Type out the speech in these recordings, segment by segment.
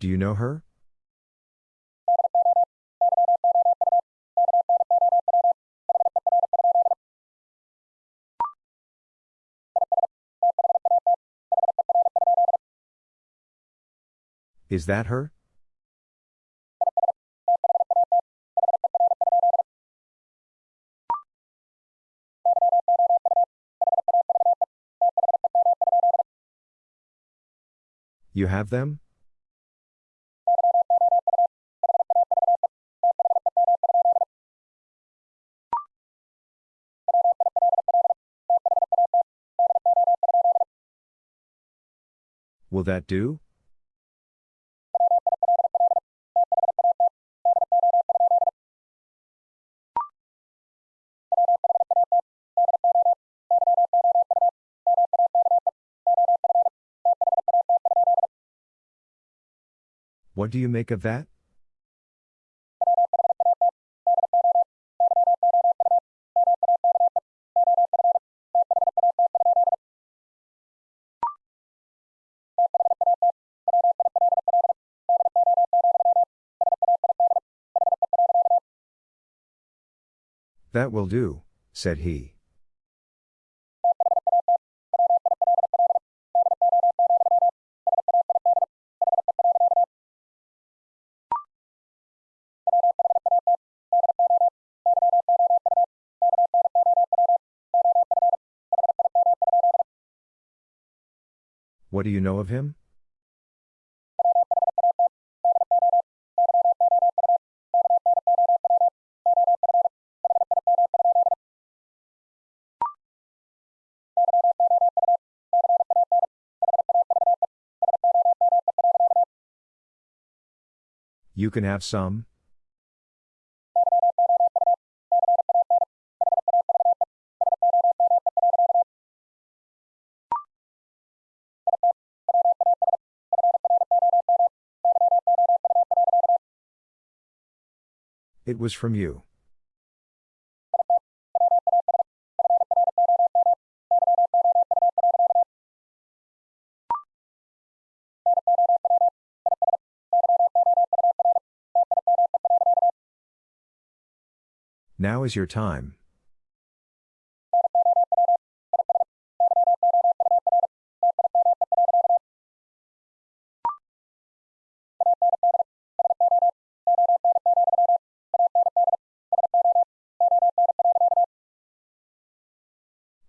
Do you know her? Is that her? You have them? Will that do? What do you make of that? Will do, said he. What do you know of him? You can have some? It was from you. Now is your time.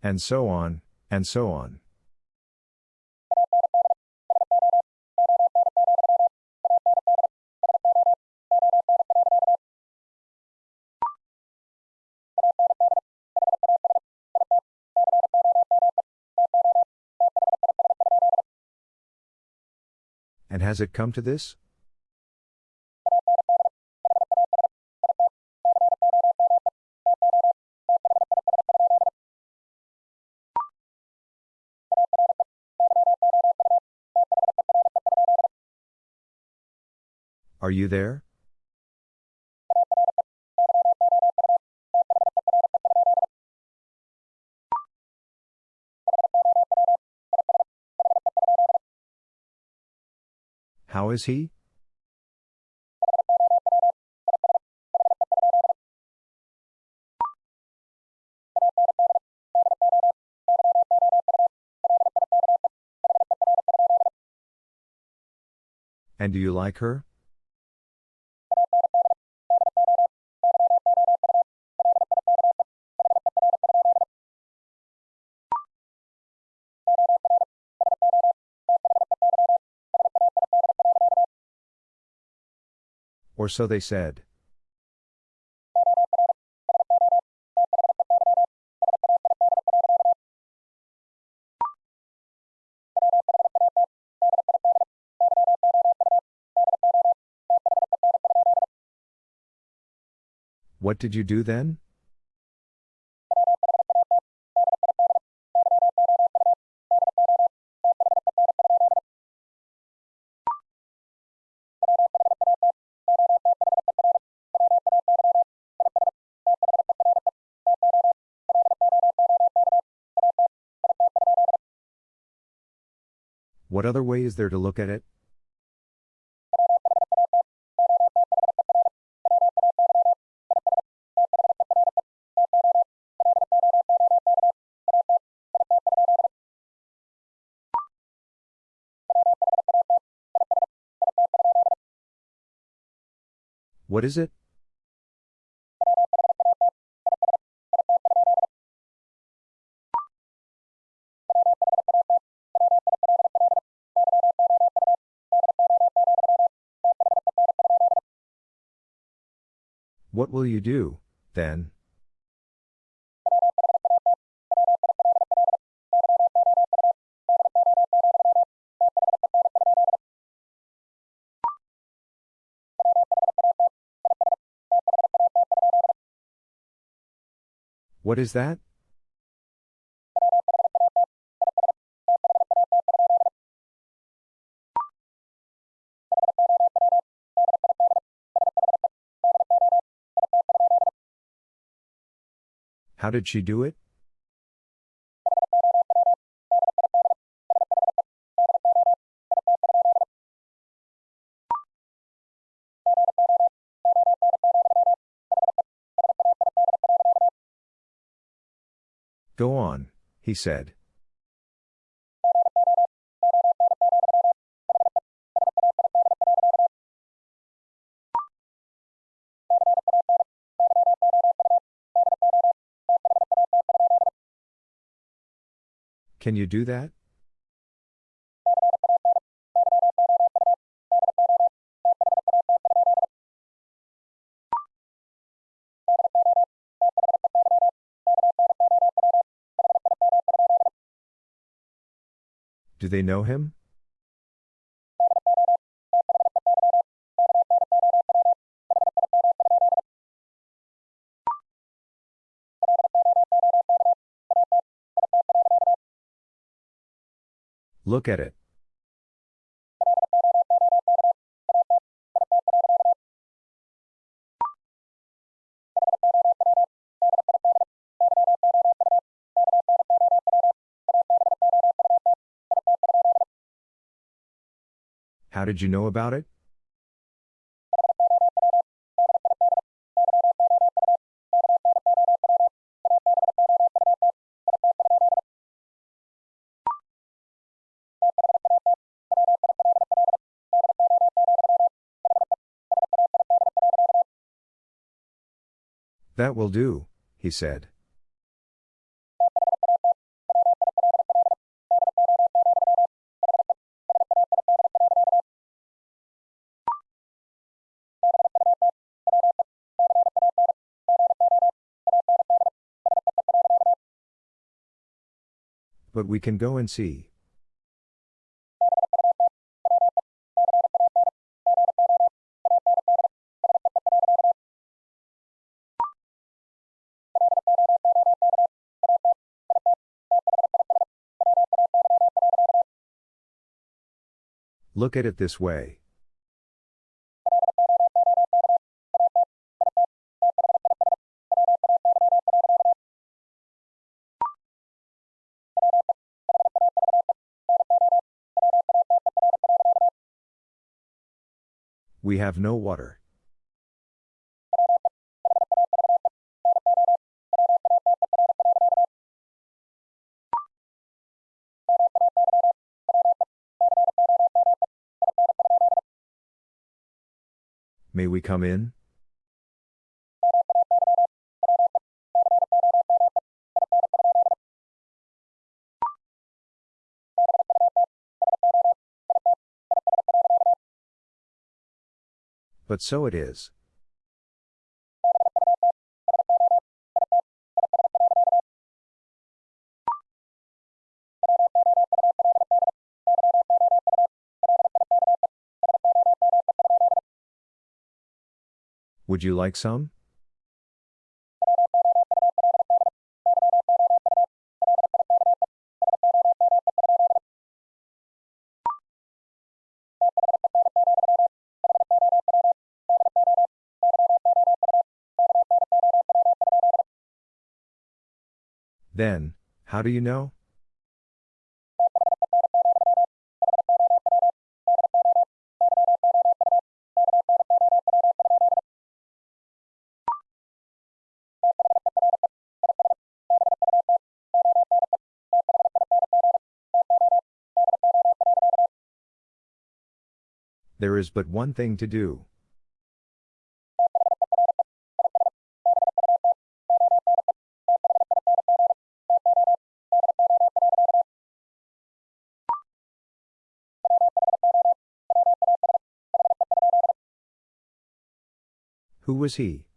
And so on, and so on. Has it come to this? Are you there? How is he? And do you like her? Or so they said. What did you do then? What other way is there to look at it? What is it? What will you do, then? What is that? How did she do it? Go on, he said. Can you do that? Do they know him? Look at it. How did you know about it? That will do, he said. But we can go and see. Look at it this way. We have no water. May we come in? But so it is. Would you like some? Then, how do you know? There is but one thing to do. Who was he?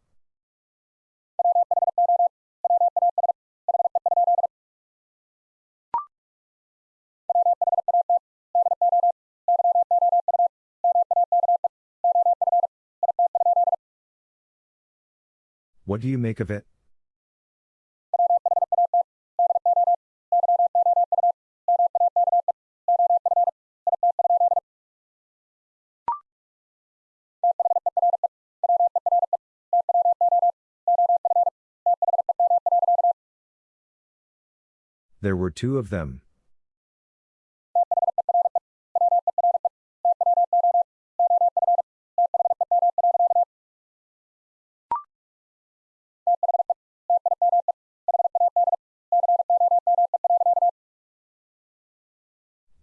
What do you make of it? There were two of them.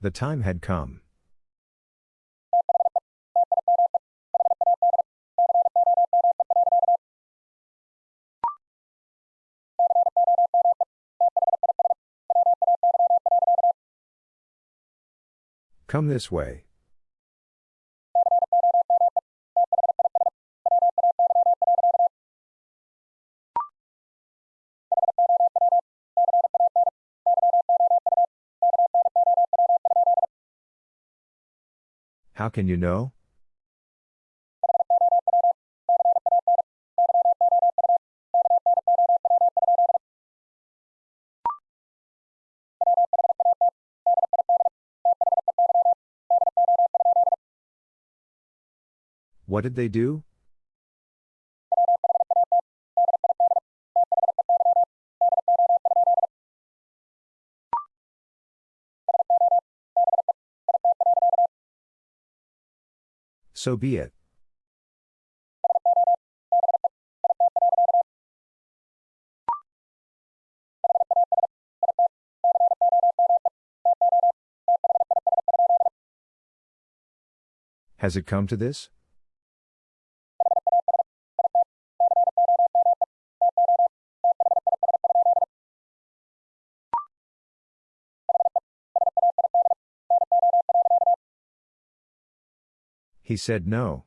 The time had come. Come this way. How can you know? What did they do? So be it. Has it come to this? He said no.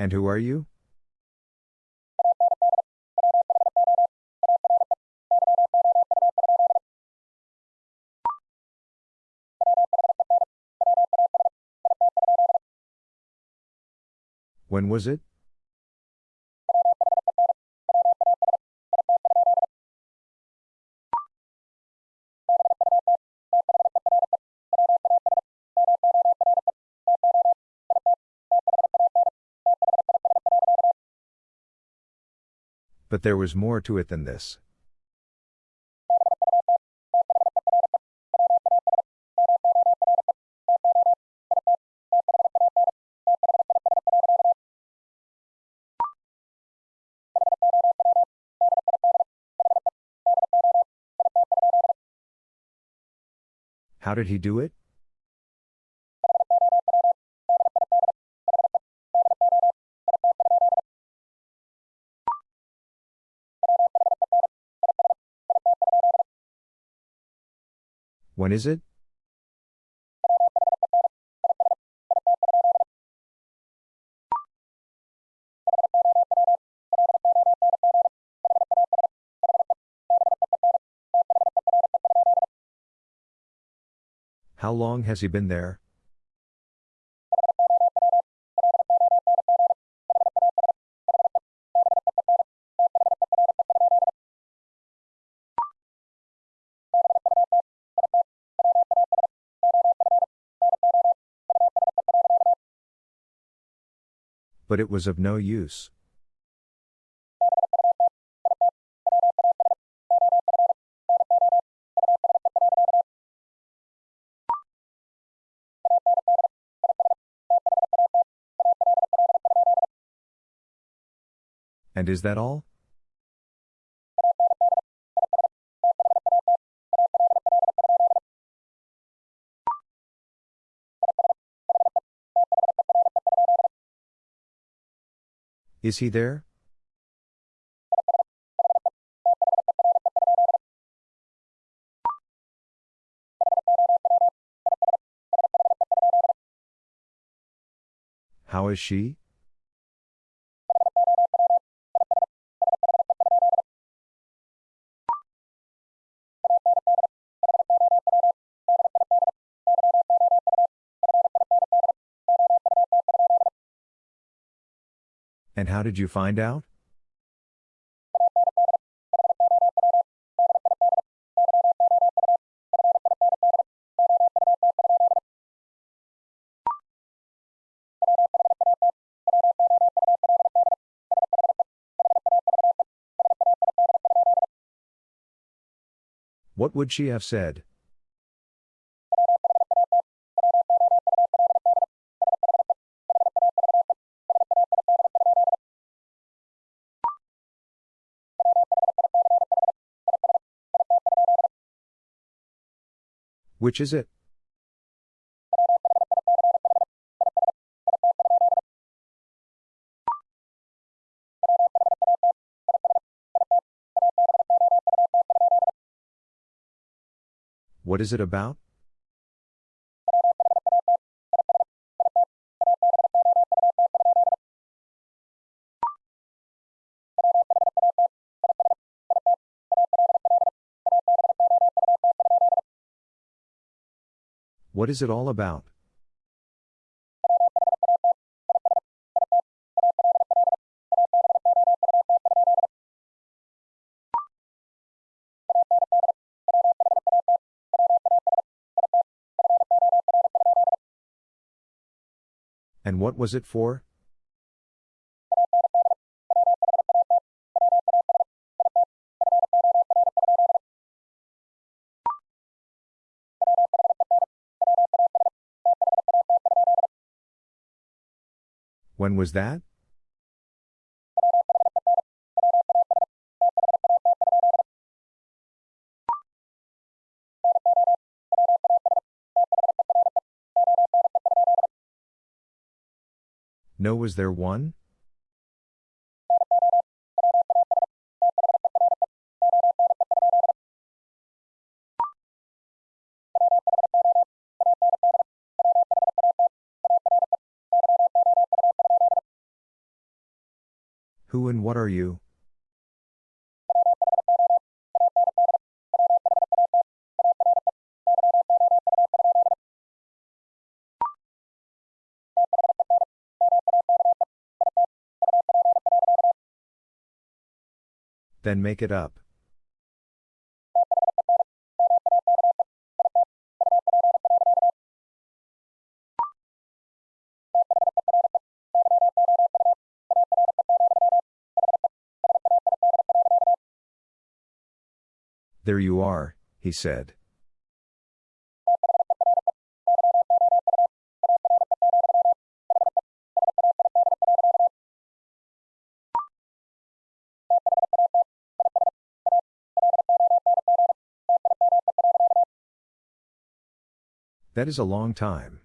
And who are you? When was it? But there was more to it than this. How did he do it? When is it? Long has he been there? But it was of no use. And is that all? Is he there? How is she? How did you find out? What would she have said? Which is it? What is it about? What is it all about? And what was it for? When was that? No, was there one? And what are you? Then make it up. There you are, he said. That is a long time.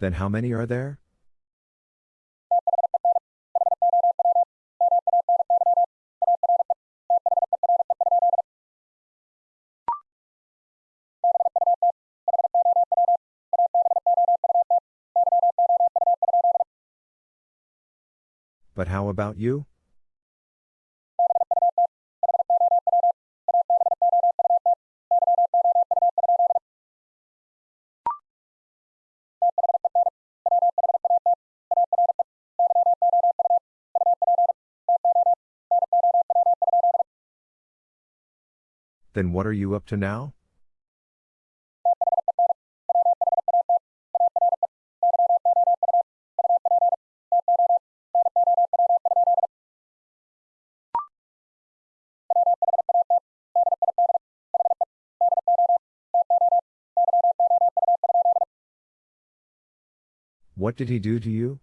Then how many are there? But how about you? Then what are you up to now? What did he do to you?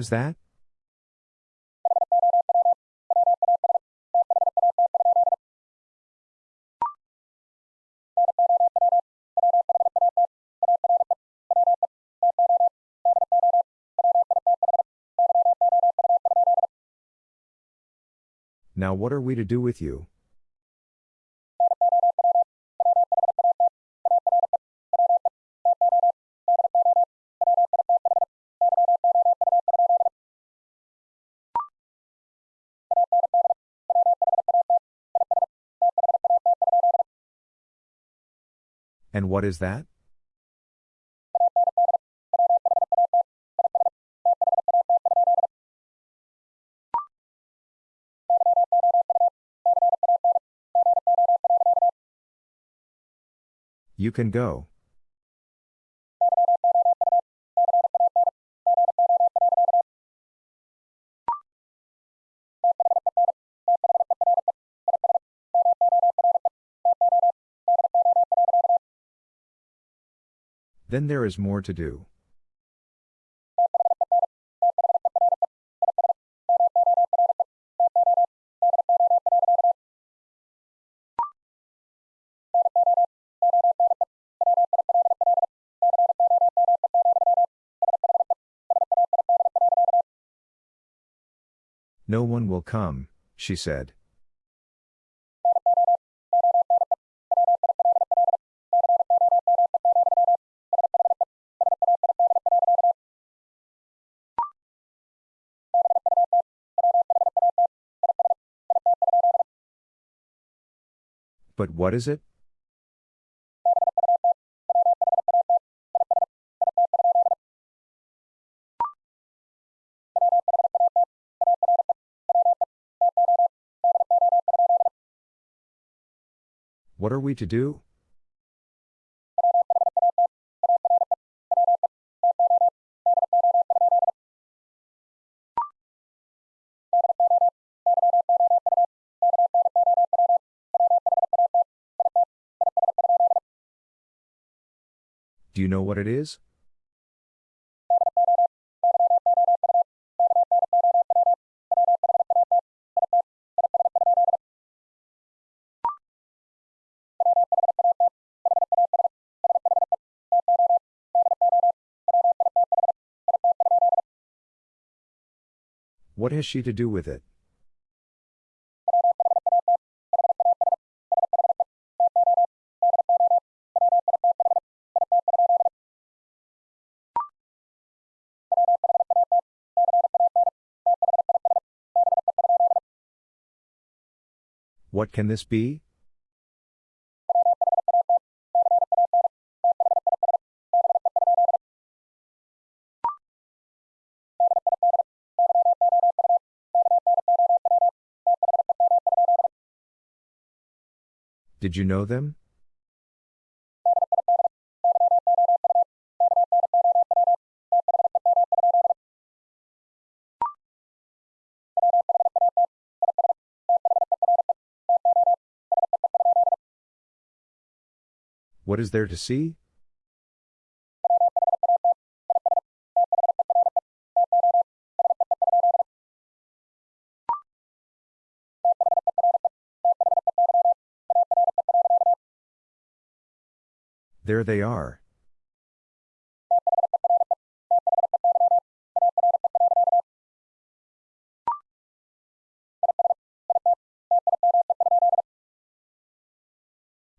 Was that? Now what are we to do with you? What is that? You can go. Then there is more to do. No one will come, she said. But what is it? What are we to do? Do you know what it is? What has she to do with it? What can this be? Did you know them? What is there to see? There they are.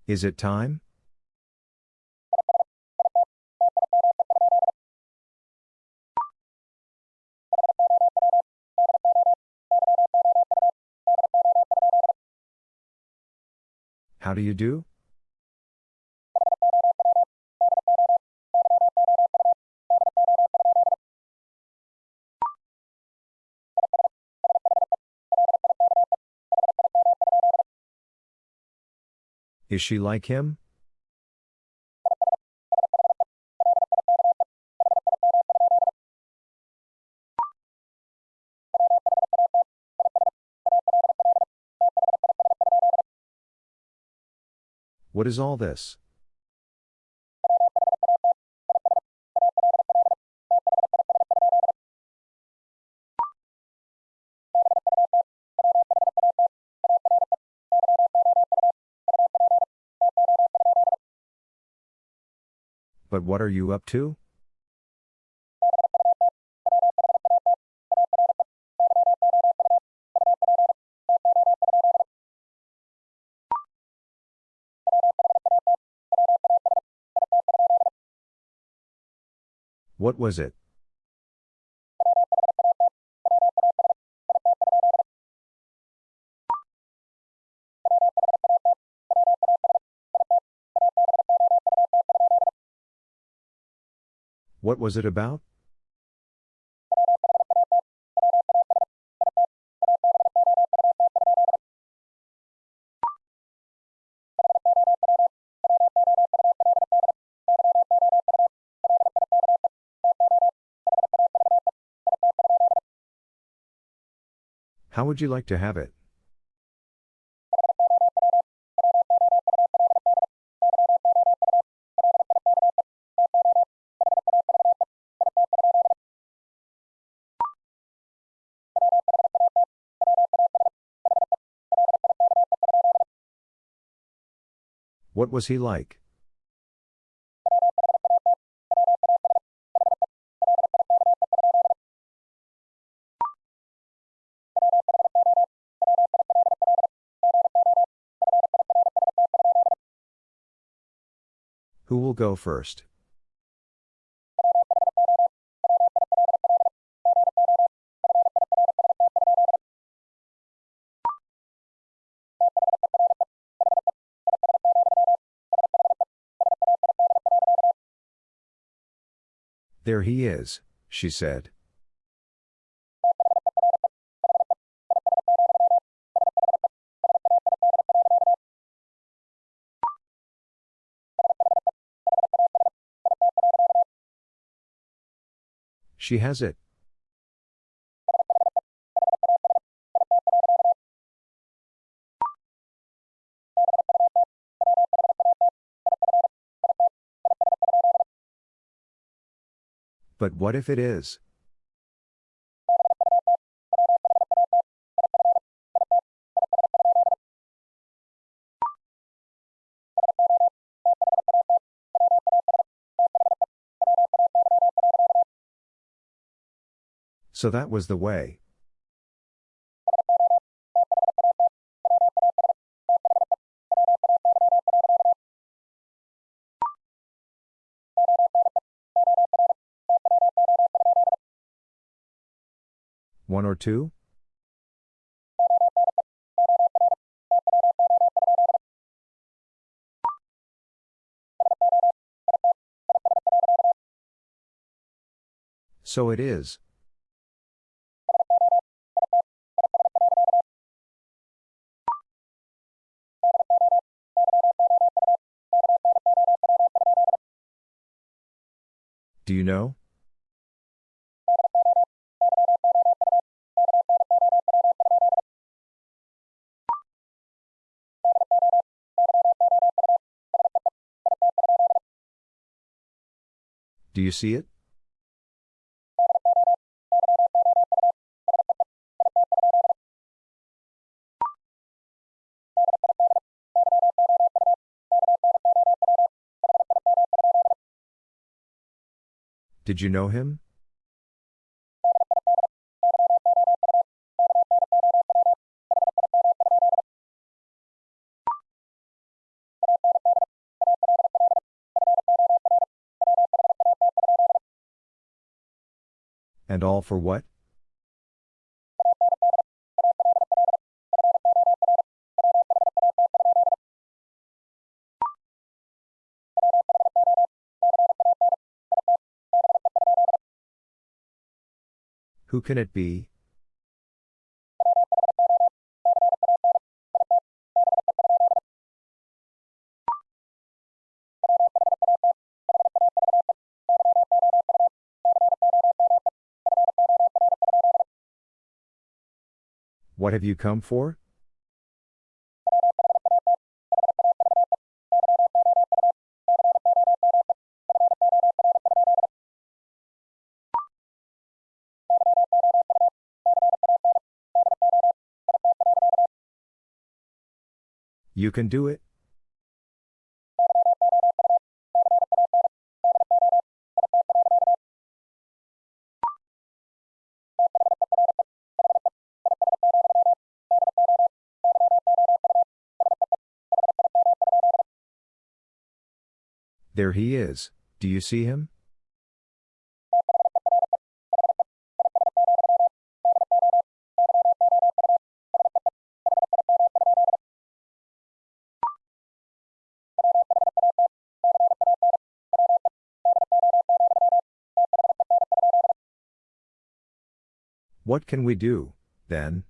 Is it time? How do you do? Is she like him? What is all this? But what are you up to? What was it? What was it about? Would you like to have it? What was he like? Who will go first? There he is, she said. She has it. But what if it is? So that was the way. One or two? So it is. Do you know? Do you see it? Did you know him? And all for what? Who can it be? What have you come for? You can do it. There he is, do you see him? What can we do, then?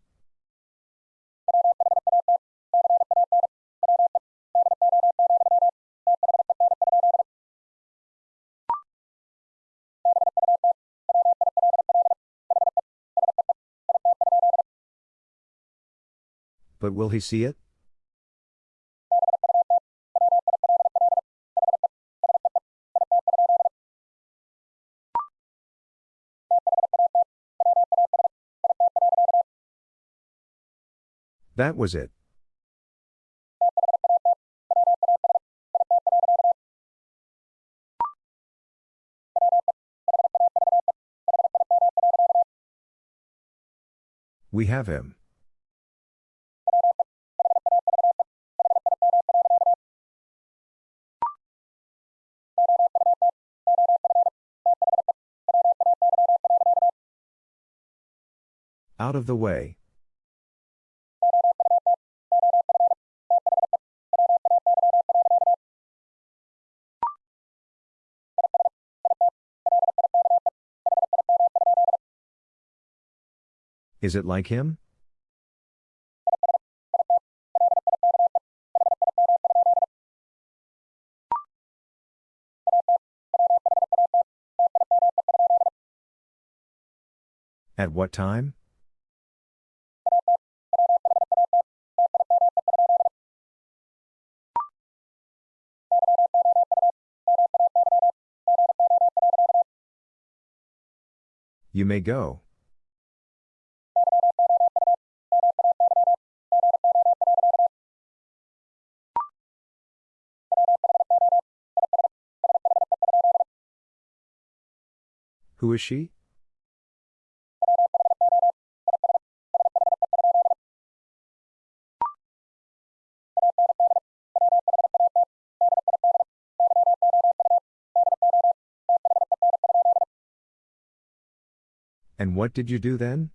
But will he see it? That was it. We have him. Out of the way. Is it like him? At what time? You may go. Who is she? And what did you do then?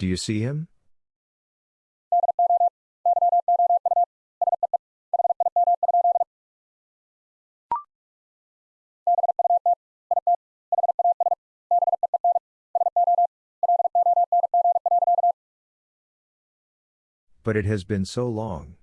Do you see him? But it has been so long.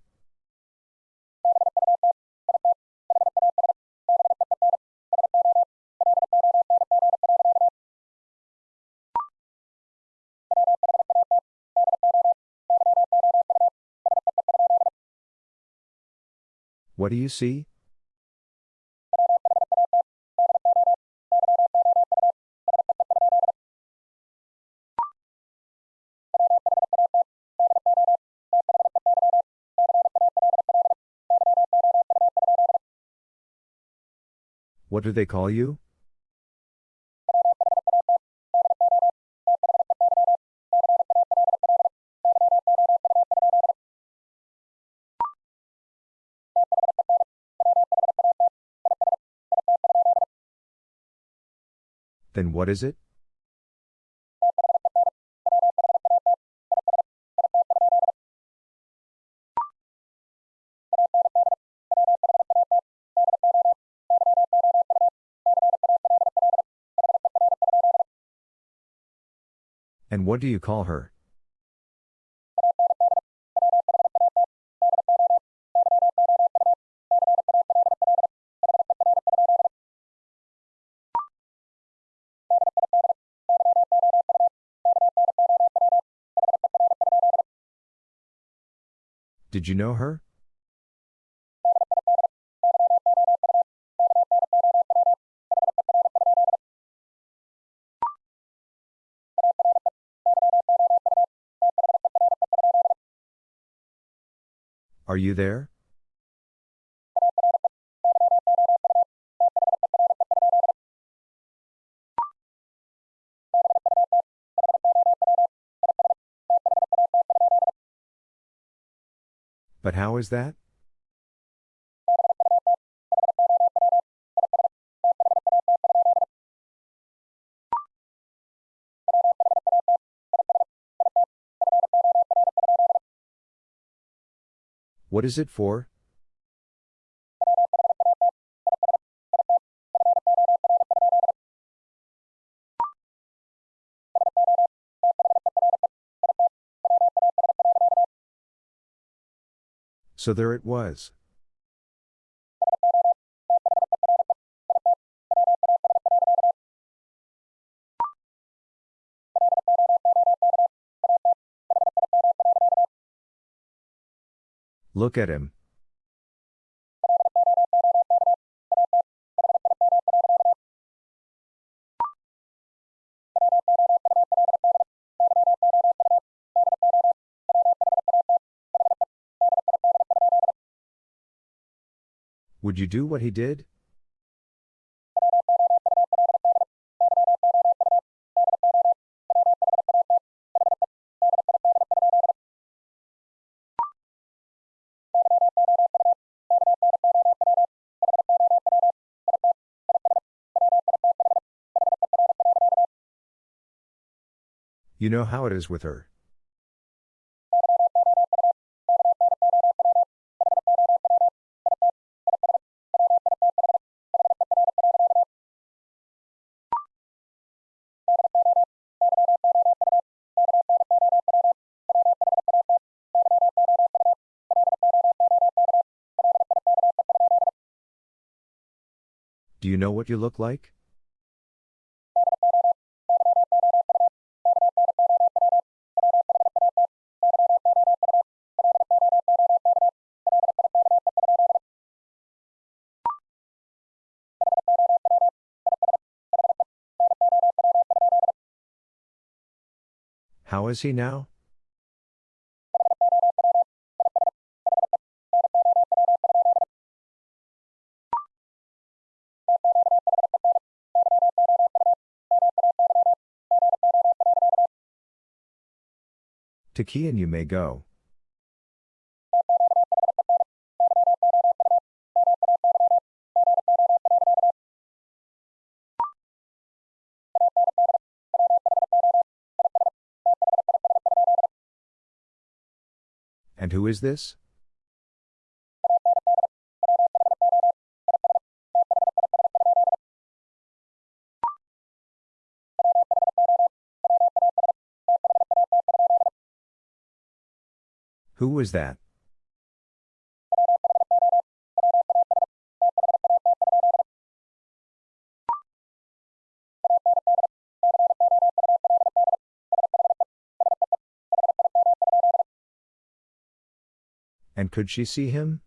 What do you see? What do they call you? What is it? And what do you call her? Did you know her? Are you there? How is that? What is it for? So there it was. Look at him. Would you do what he did? You know how it is with her. What you look like? How is he now? To Kian you may go. And who is this? Who was that? And could she see him?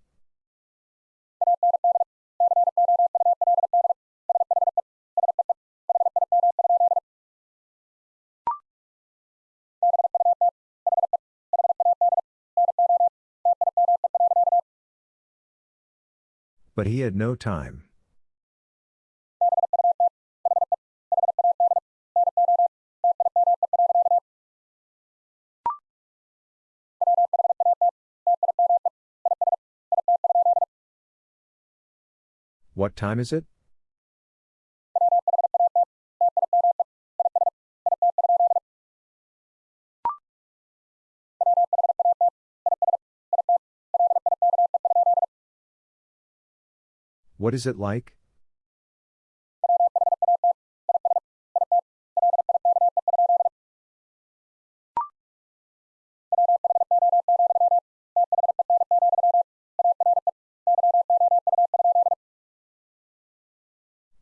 But he had no time. What time is it? What is it like?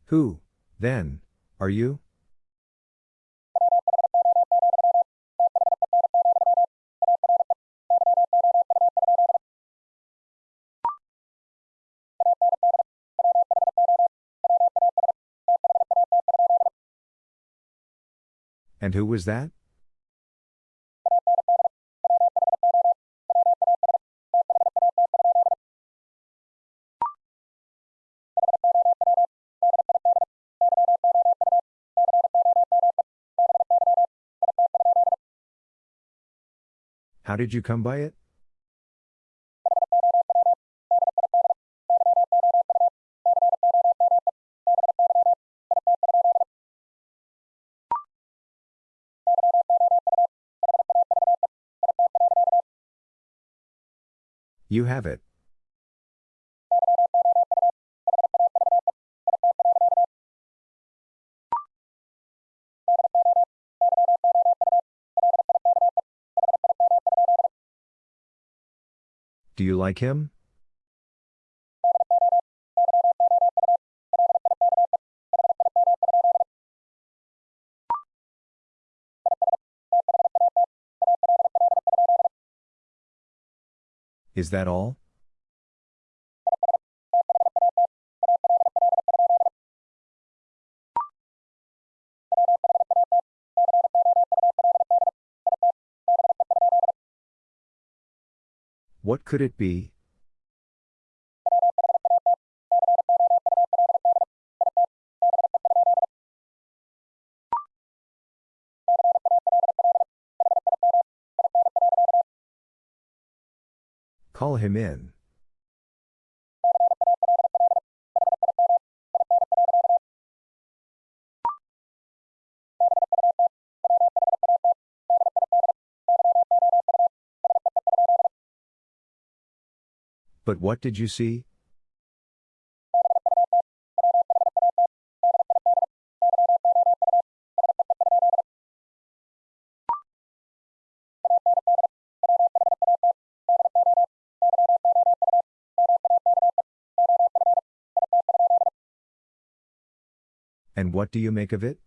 Who, then, are you? And who was that? How did you come by it? You have it. Do you like him? Is that all? What could it be? Him in. But what did you see? What do you make of it?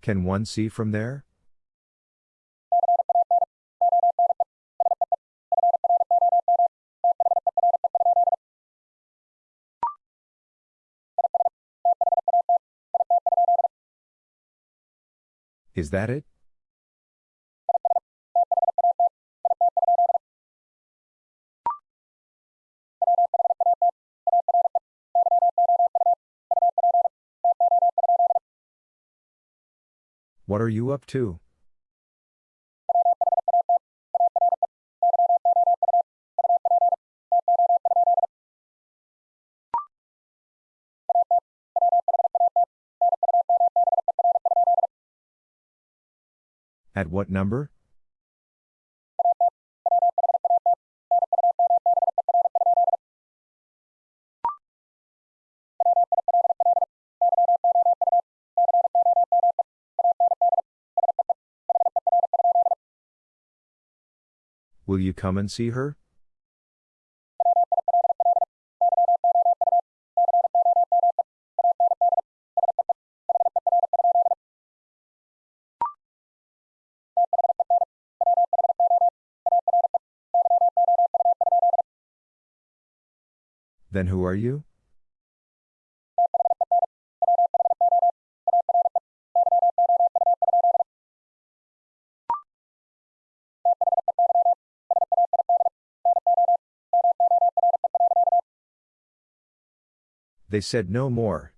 Can one see from there? Is that it? What are you up to? At what number? Will you come and see her? Then who are you? They said no more.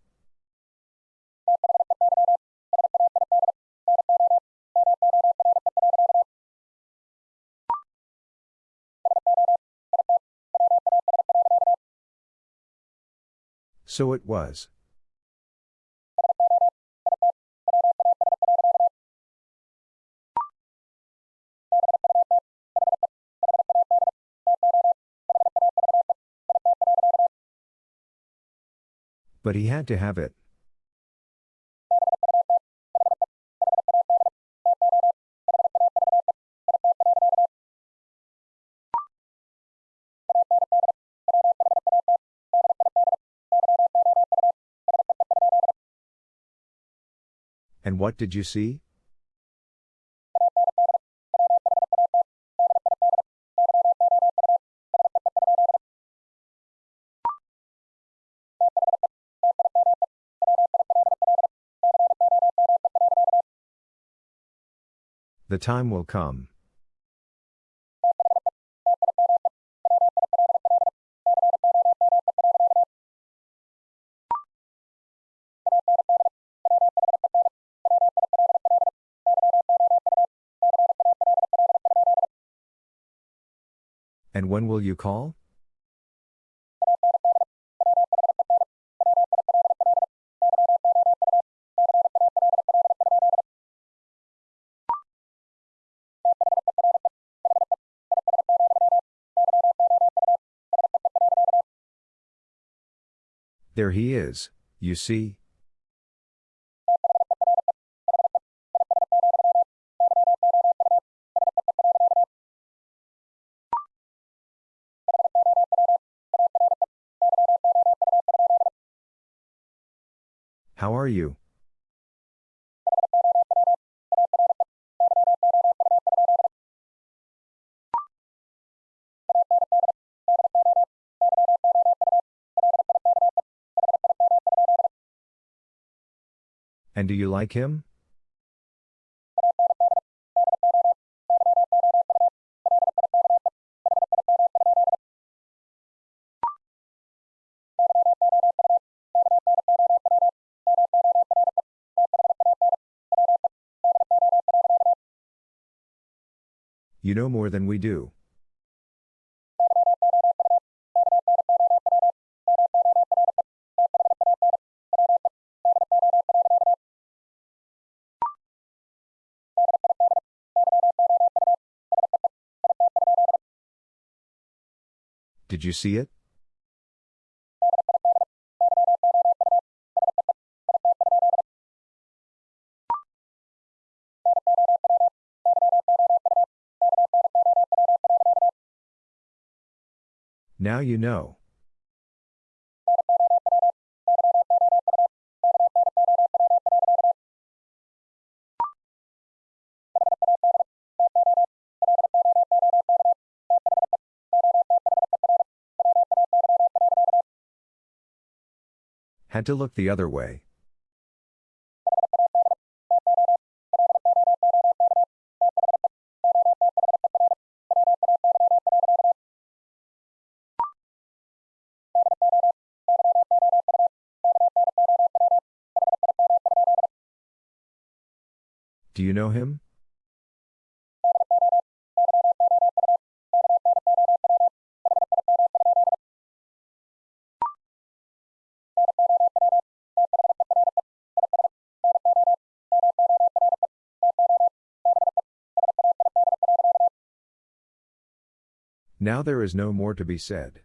So it was. But he had to have it. What did you see? The time will come. Will you call? There he is, you see. And do you like him? You know more than we do. Did you see it? Now you know. Had to look the other way. Do you know him? Now there is no more to be said.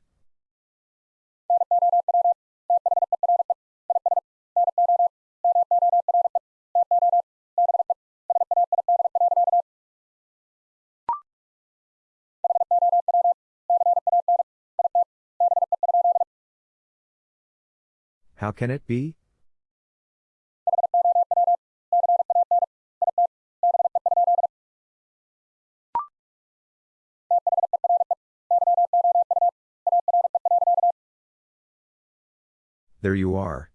How can it be? There you are.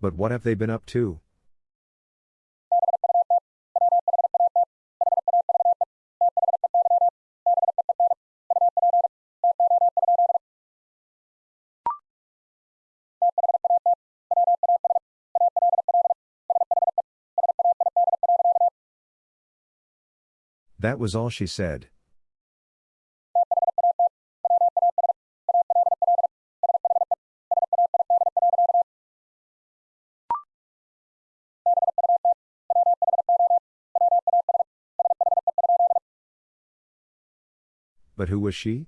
But what have they been up to? That was all she said. But who was she?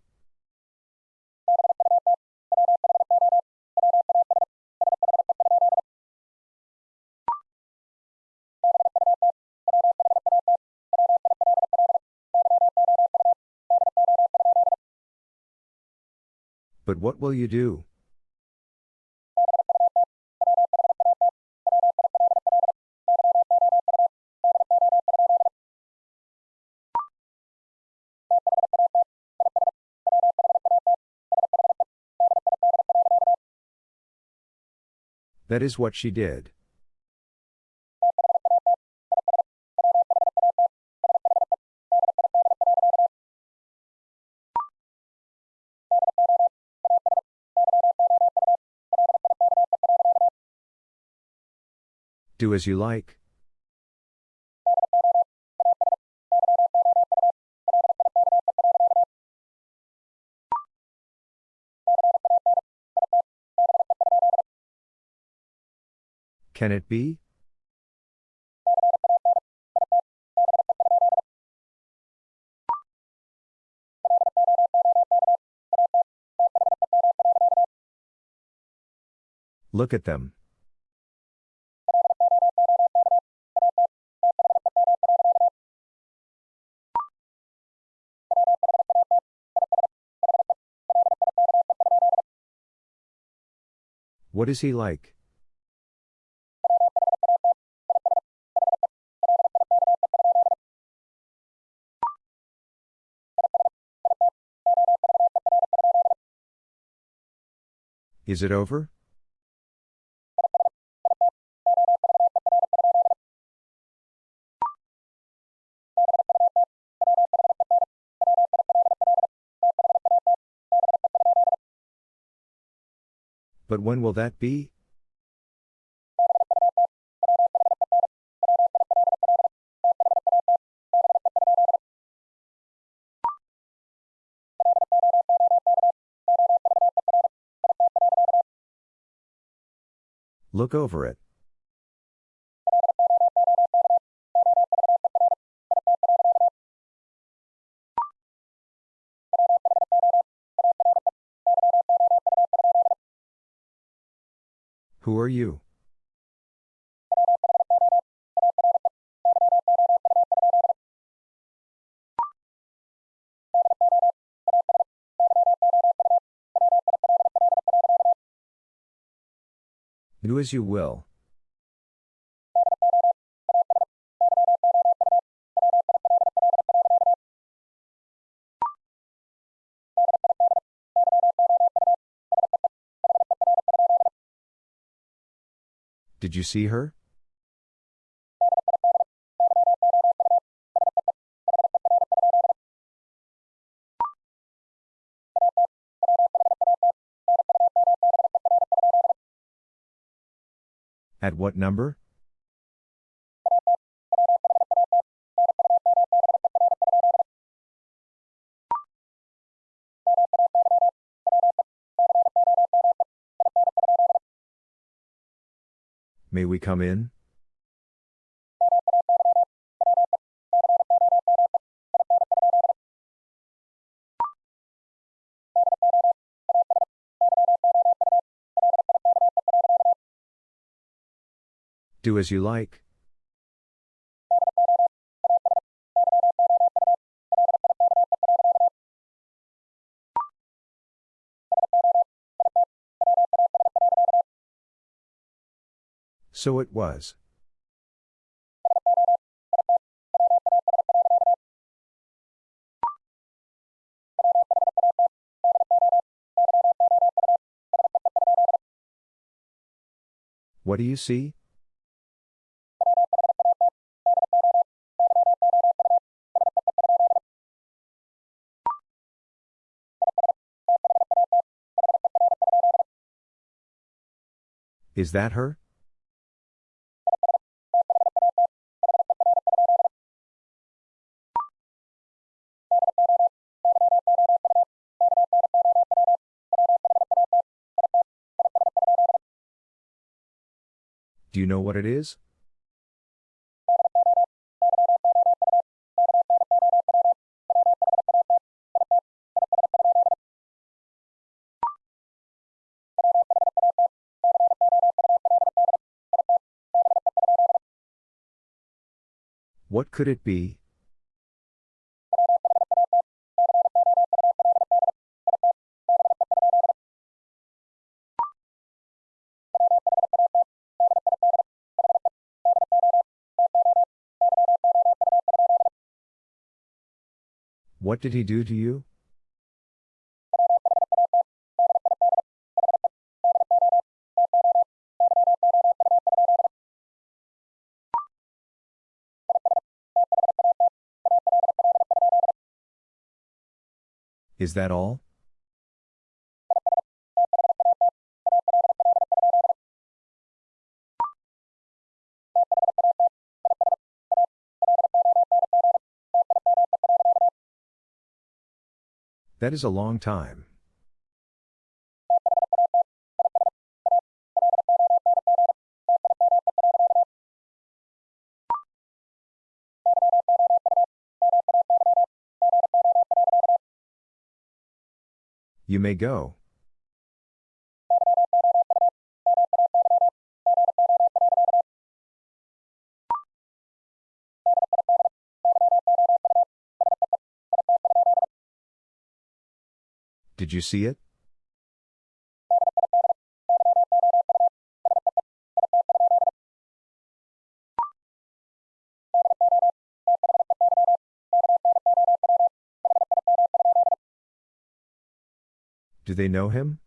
But what will you do? That is what she did. Do as you like. Can it be? Look at them. What is he like? Is it over? But when will that be? Look over it. Who are you? Do as you will. Did you see her? At what number? May we come in? Do as you like. So it was. What do you see? Is that her? Do you know what it is? What could it be? What did he do to you? Is that all? That is a long time. You may go. Did you see it? Do they know him?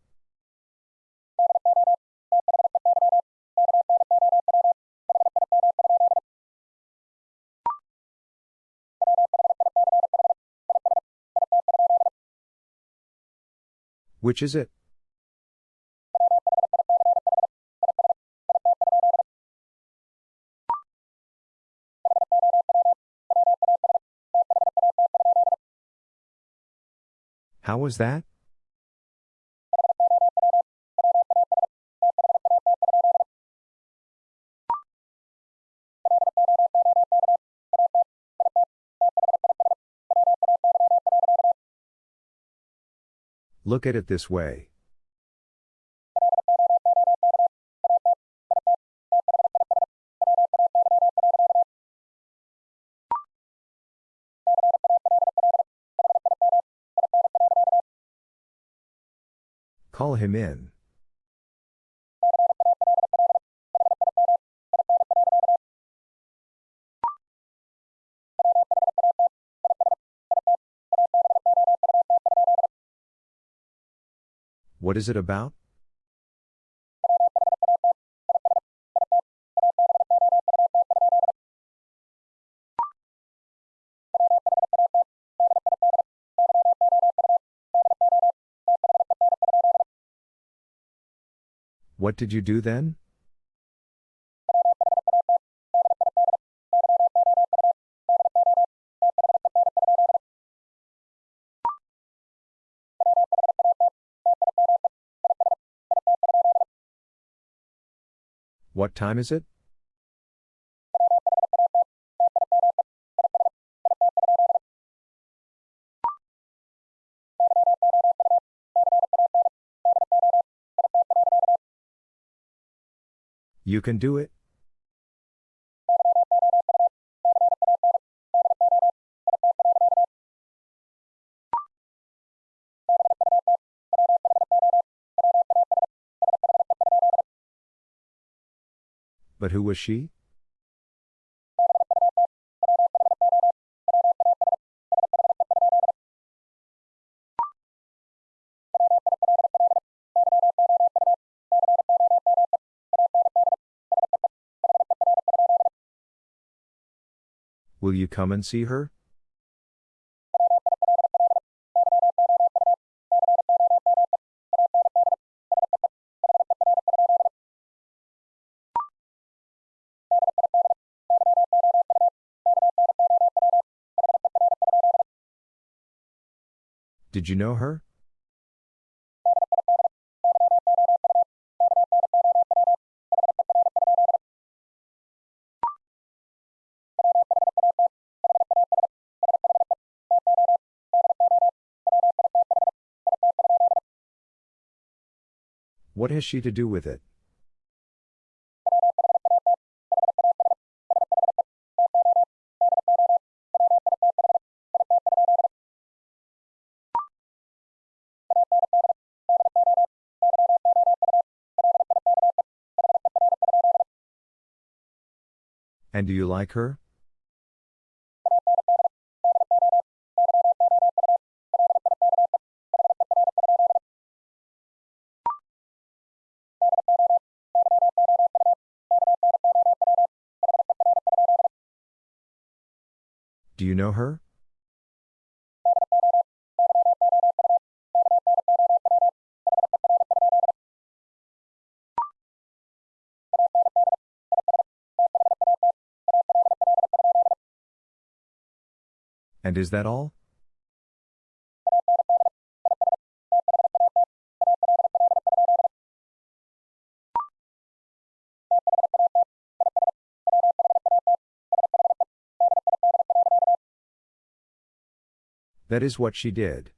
Which is it? How was that? Look at it this way. Call him in. What is it about? What did you do then? What time is it? You can do it? But who was she? Will you come and see her? Did you know her? What has she to do with it? And do you like her? Do you know her? And is that all? That is what she did.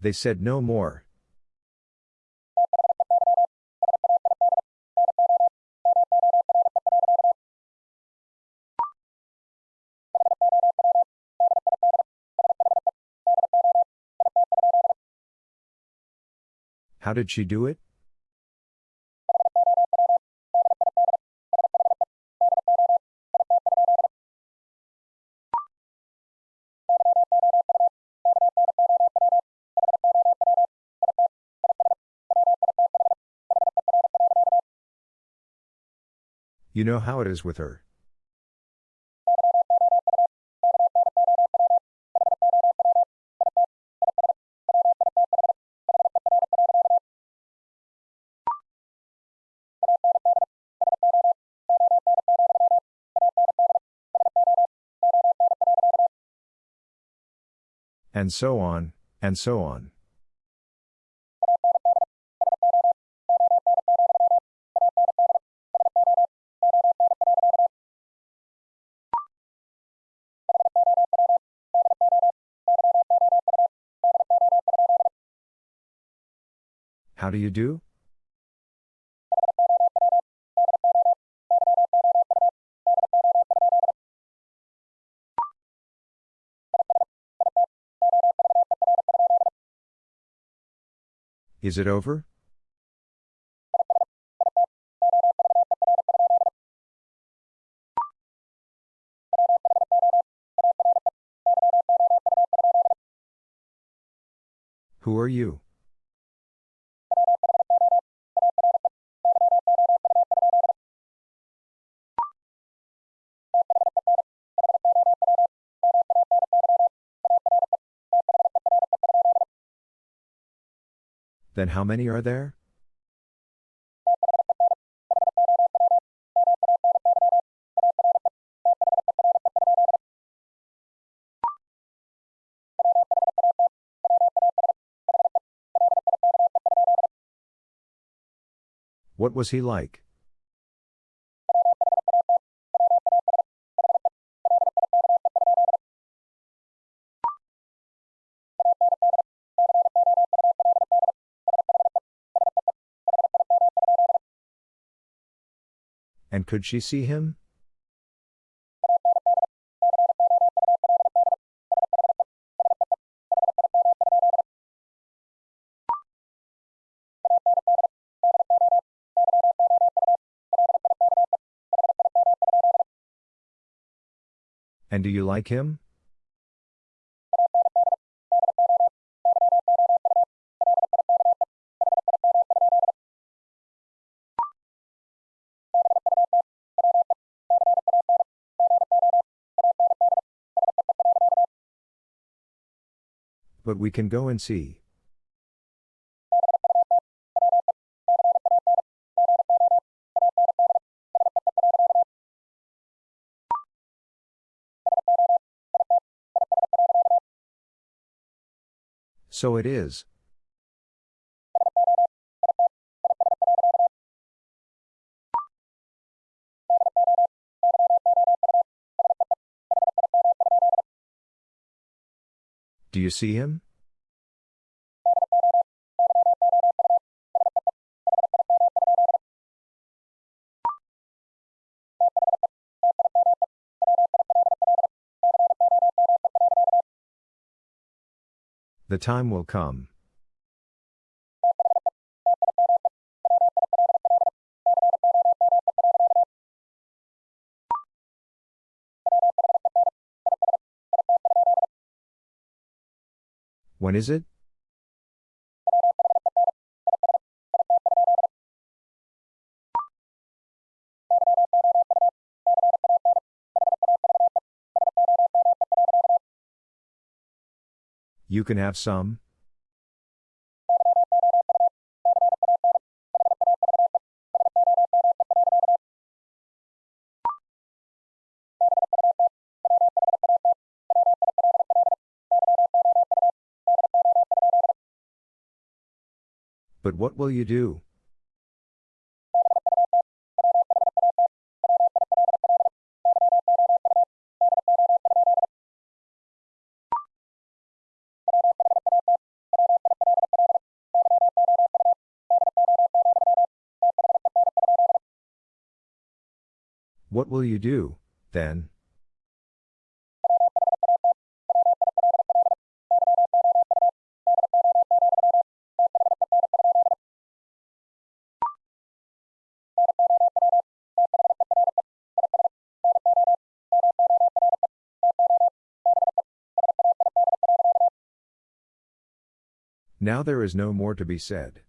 They said no more. How did she do it? You know how it is with her. And so on, and so on. How do you do? Is it over? Who are you? Then how many are there? What was he like? Could she see him? And do you like him? But we can go and see. So it is. Do you see him? The time will come. When is it? You can have some? What will you do? What will you do, then? Now there is no more to be said.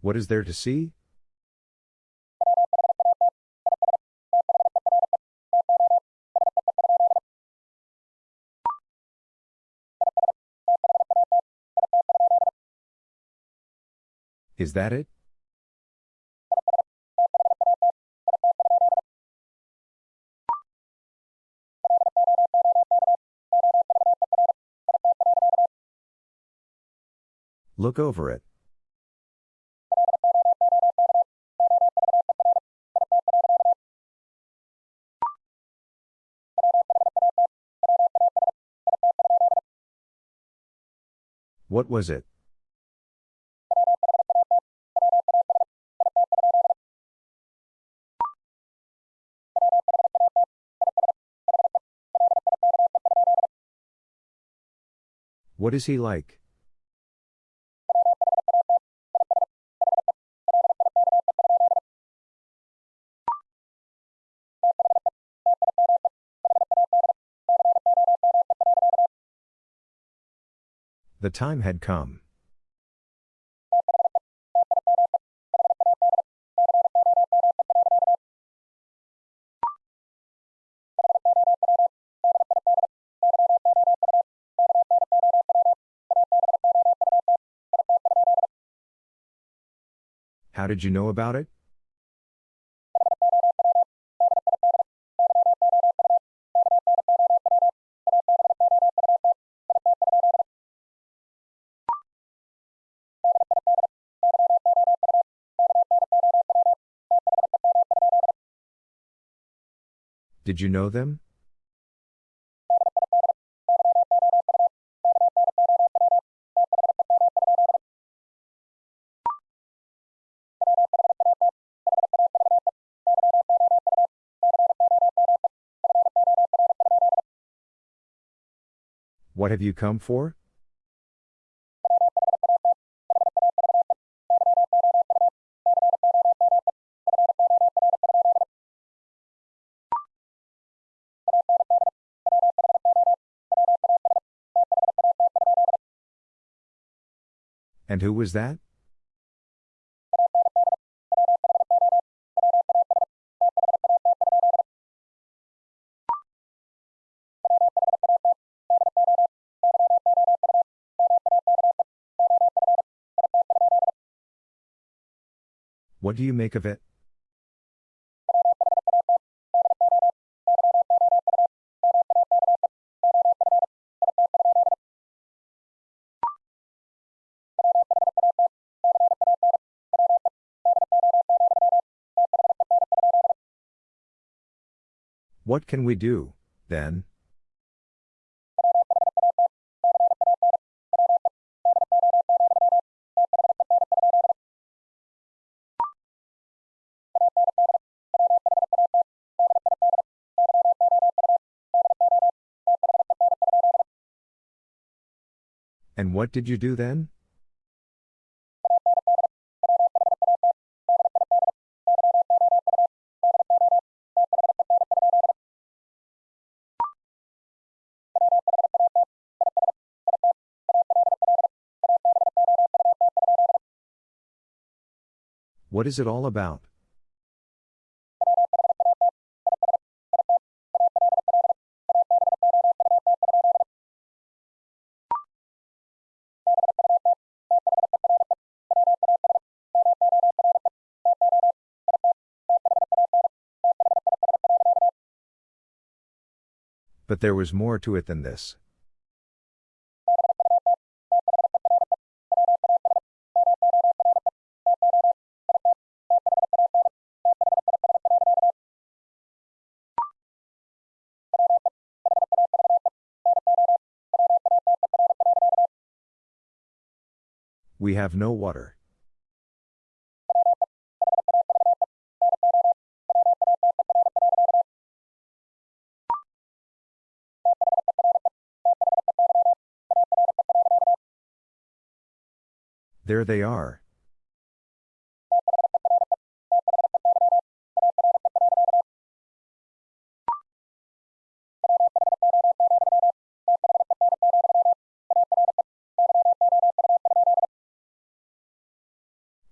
What is there to see? Is that it? Look over it. What was it? What is he like? The time had come. How did you know about it? Did you know them? Have you come for? And who was that? What do you make of it? What can we do, then? And what did you do then? What is it all about? There was more to it than this. We have no water. There they are.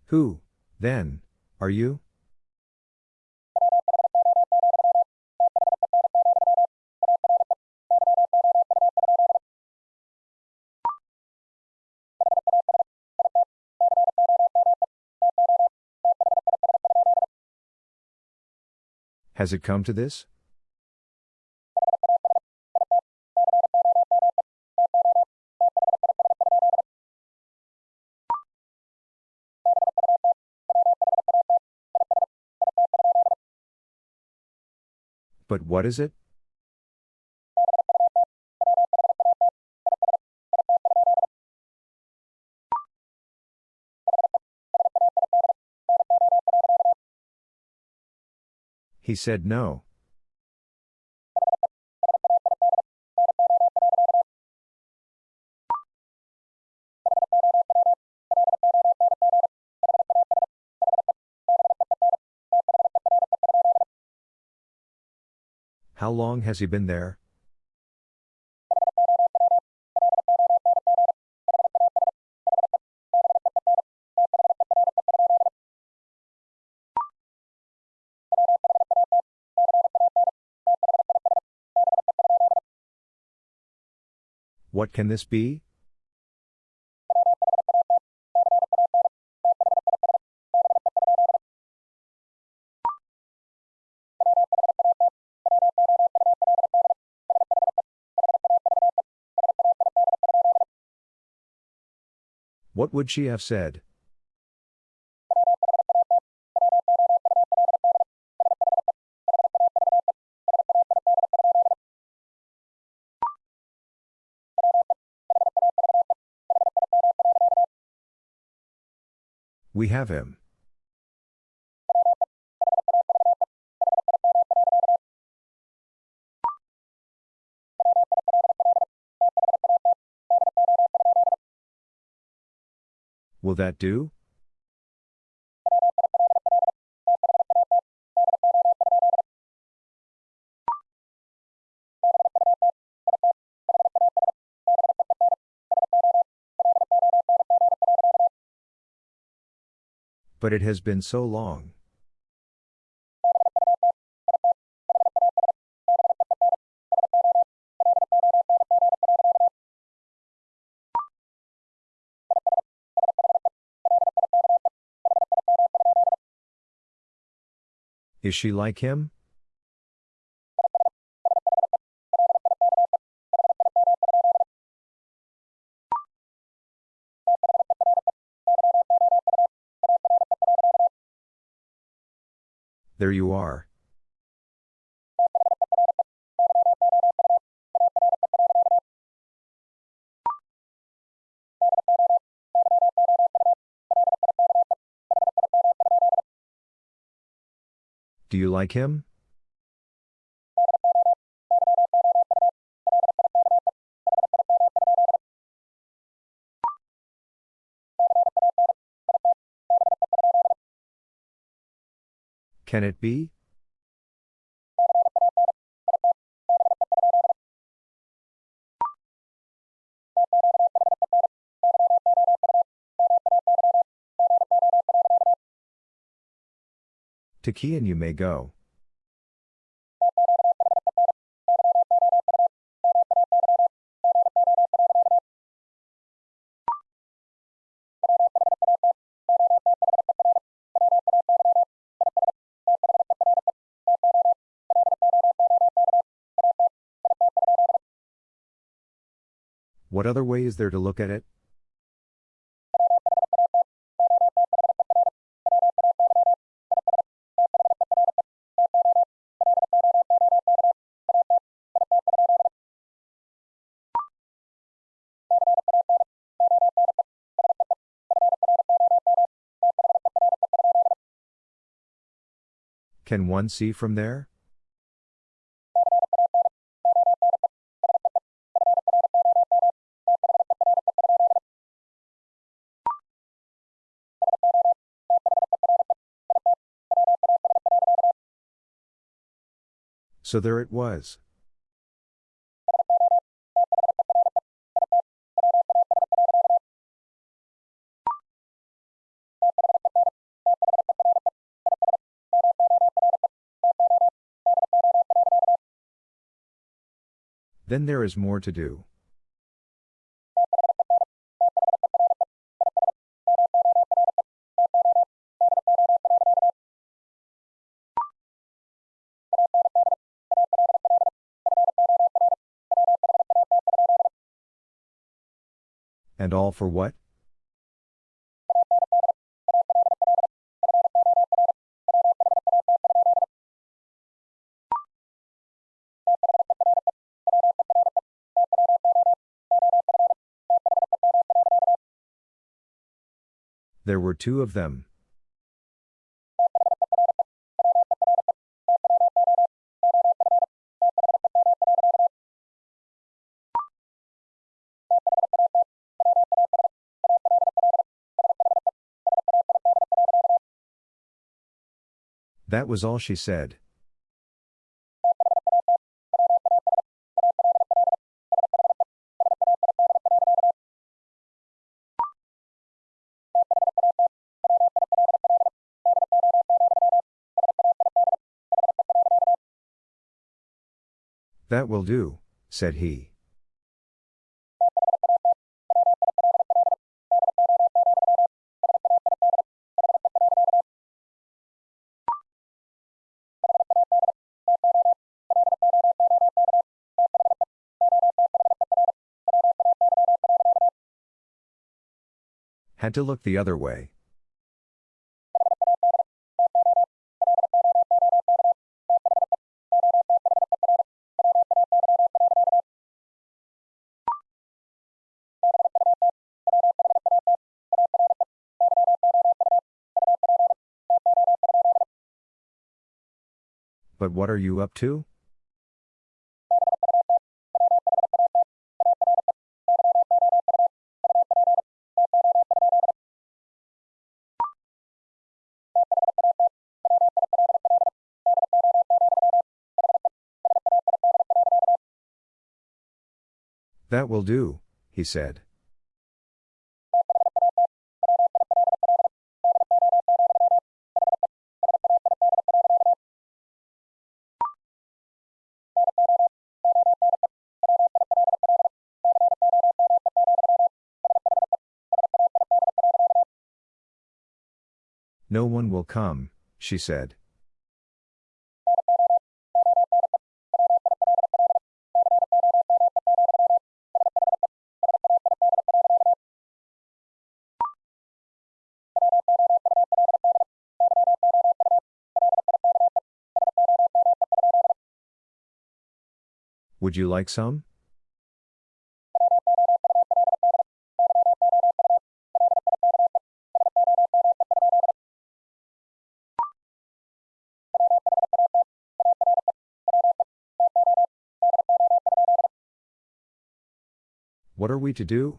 Who, then, are you? Has it come to this? But what is it? He said no. How long has he been there? What can this be? What would she have said? We have him. Will that do? But it has been so long. Is she like him? There you are. Do you like him? Can it be? To key and you may go. What other way is there to look at it? Can one see from there? So there it was. Then there is more to do. And all for what? There were two of them. That was all she said. That will do, said he. Had to look the other way. But what are you up to? That will do, he said. No one will come, she said. Would you like some? What are we to do?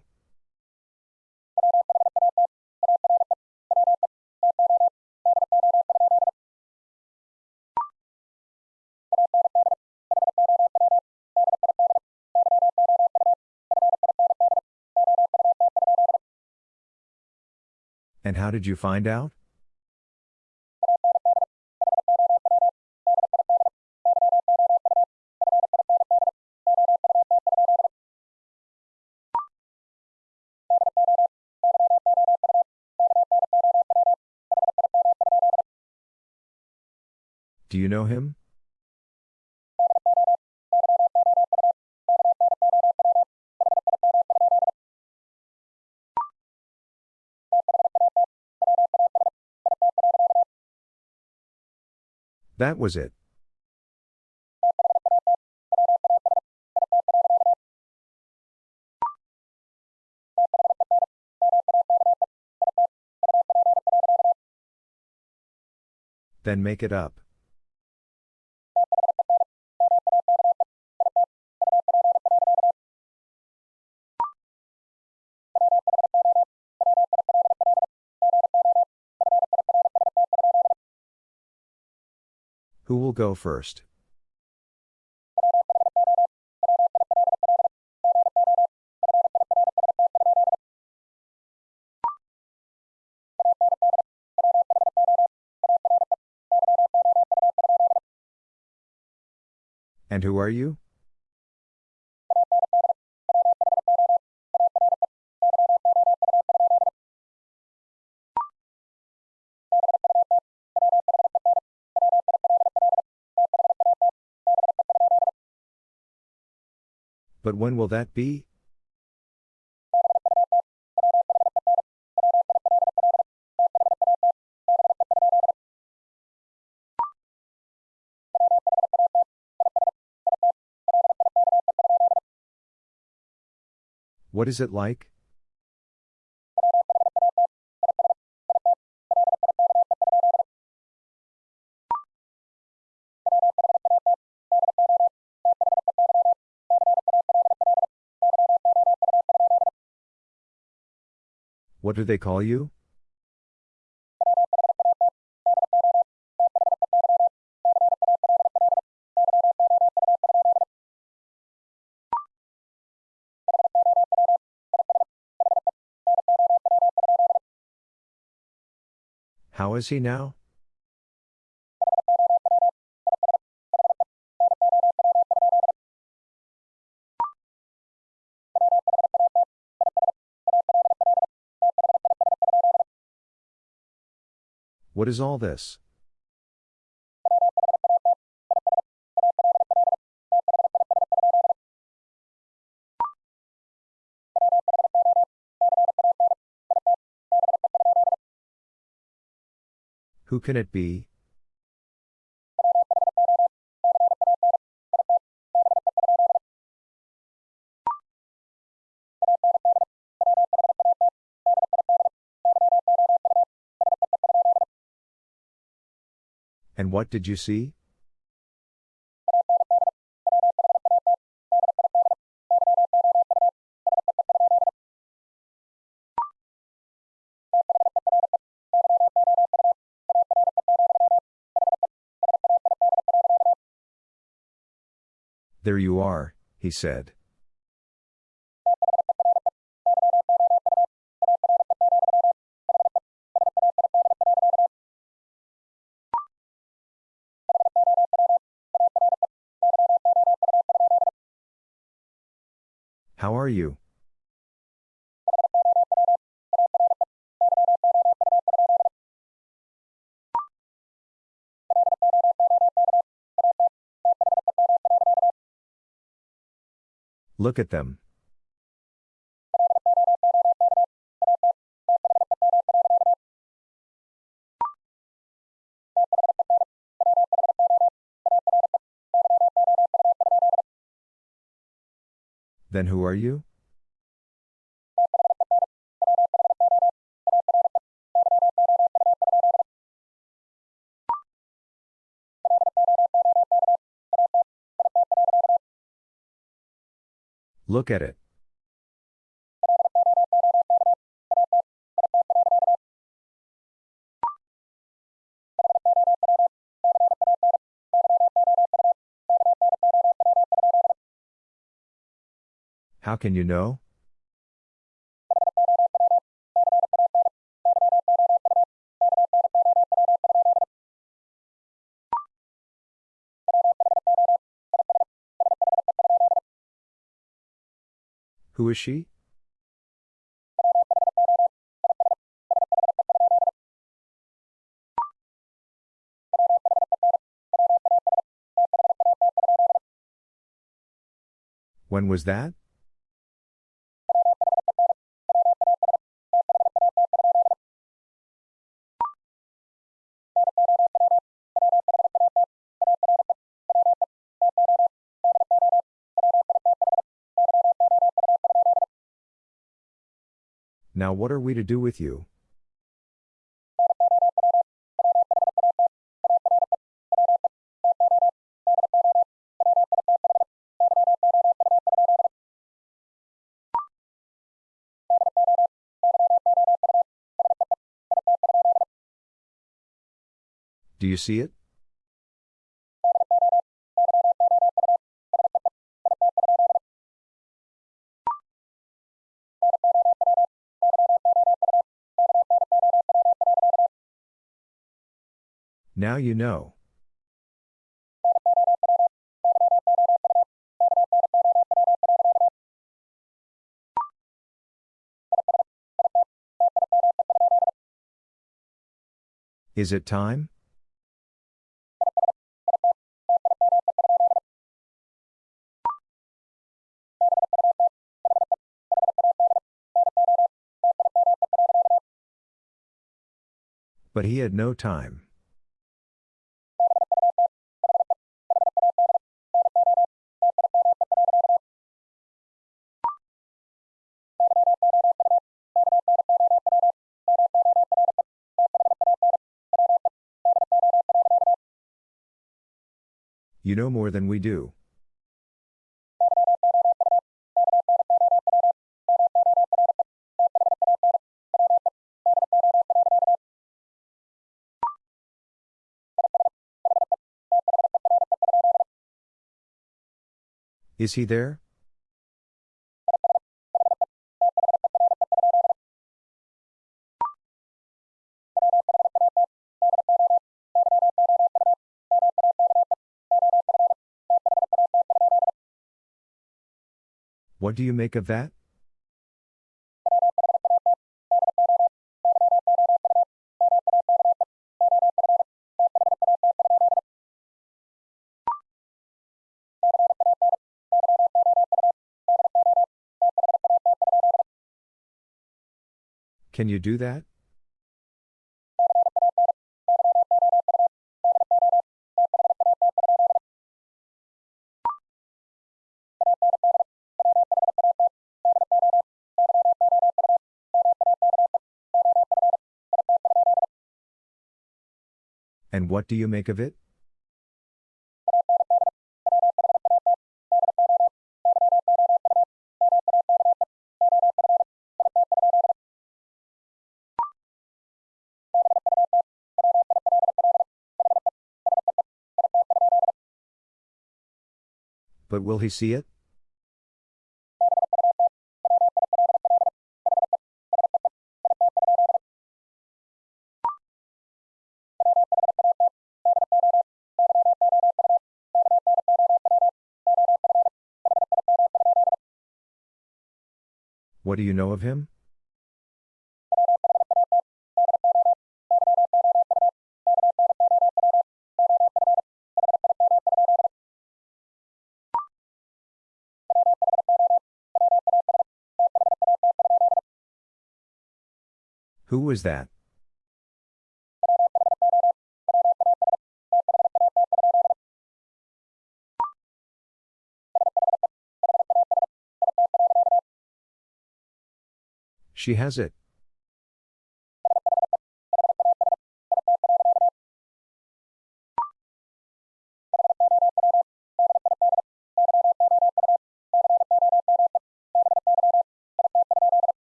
And how did you find out? Do you know him? That was it. Then make it up. Who will go first? And who are you? But when will that be? What is it like? What do they call you? How is he now? What is all this? Who can it be? And what did you see? There you are, he said. You? Look at them. Then who are you? Look at it. How can you know? Who is she? When was that? Now what are we to do with you? Do you see it? Now you know. Is it time? But he had no time. You know more than we do. Is he there? What do you make of that? Can you do that? What do you make of it? But will he see it? Do you know of him? Who was that? She has it.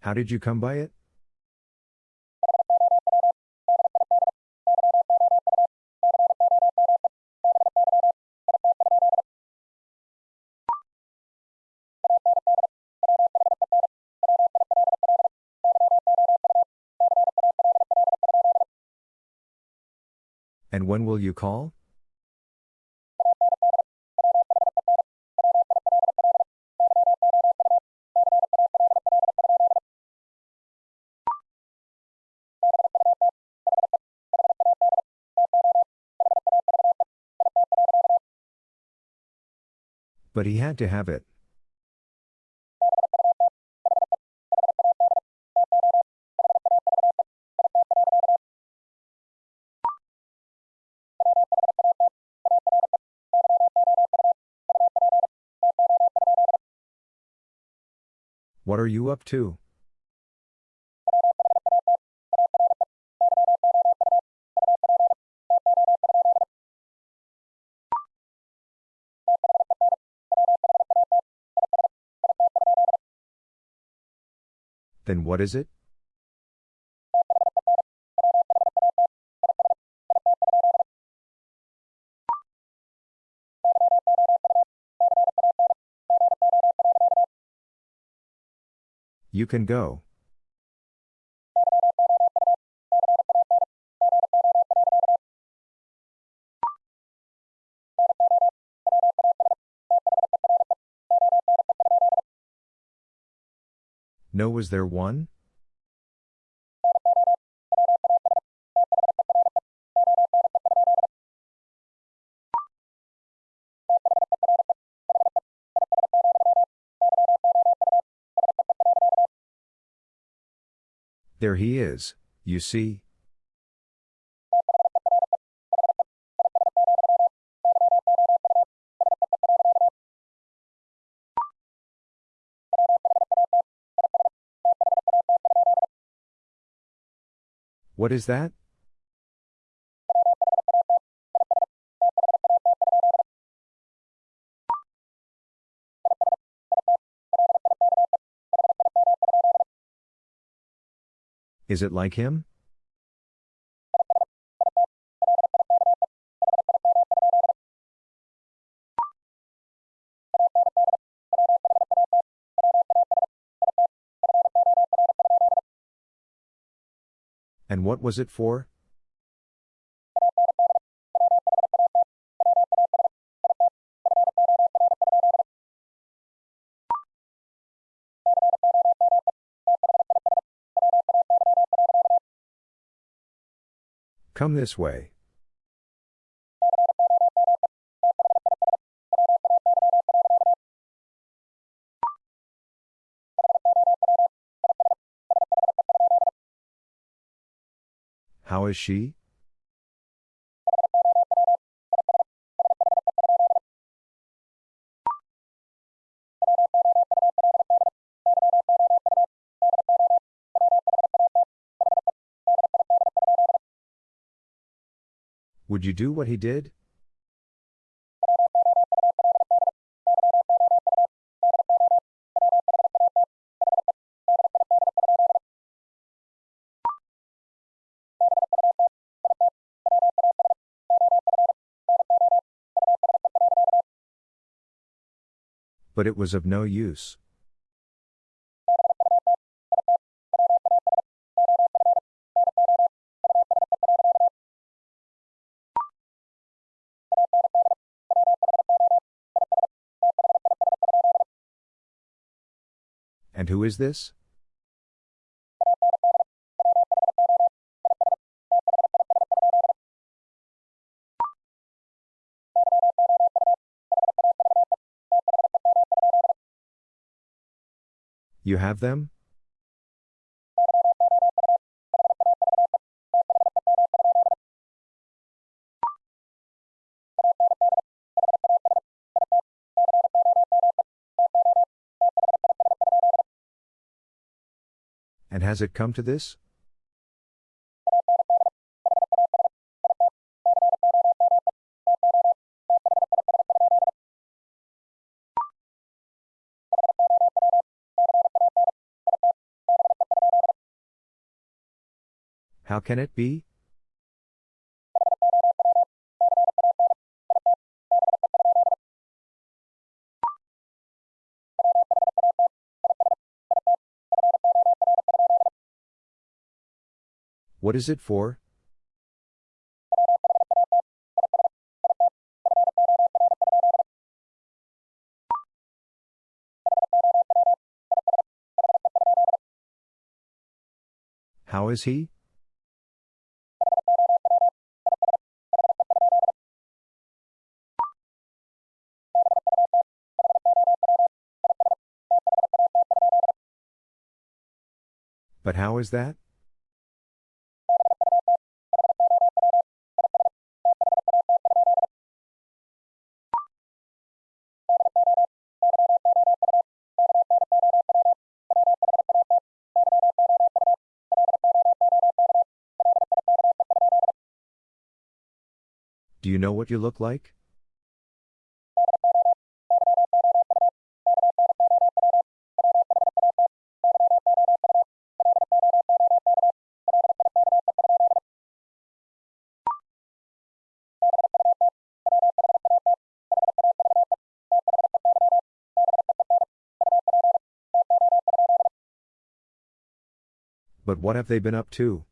How did you come by it? And when will you call? But he had to have it. Are you up to? Then what is it? You can go. No, was there one? There he is, you see. What is that? Is it like him? And what was it for? Come this way. How is she? Would you do what he did? But it was of no use. And who is this? You have them? Has it come to this? How can it be? What is it for? How is he? But how is that? Know what you look like? But what have they been up to?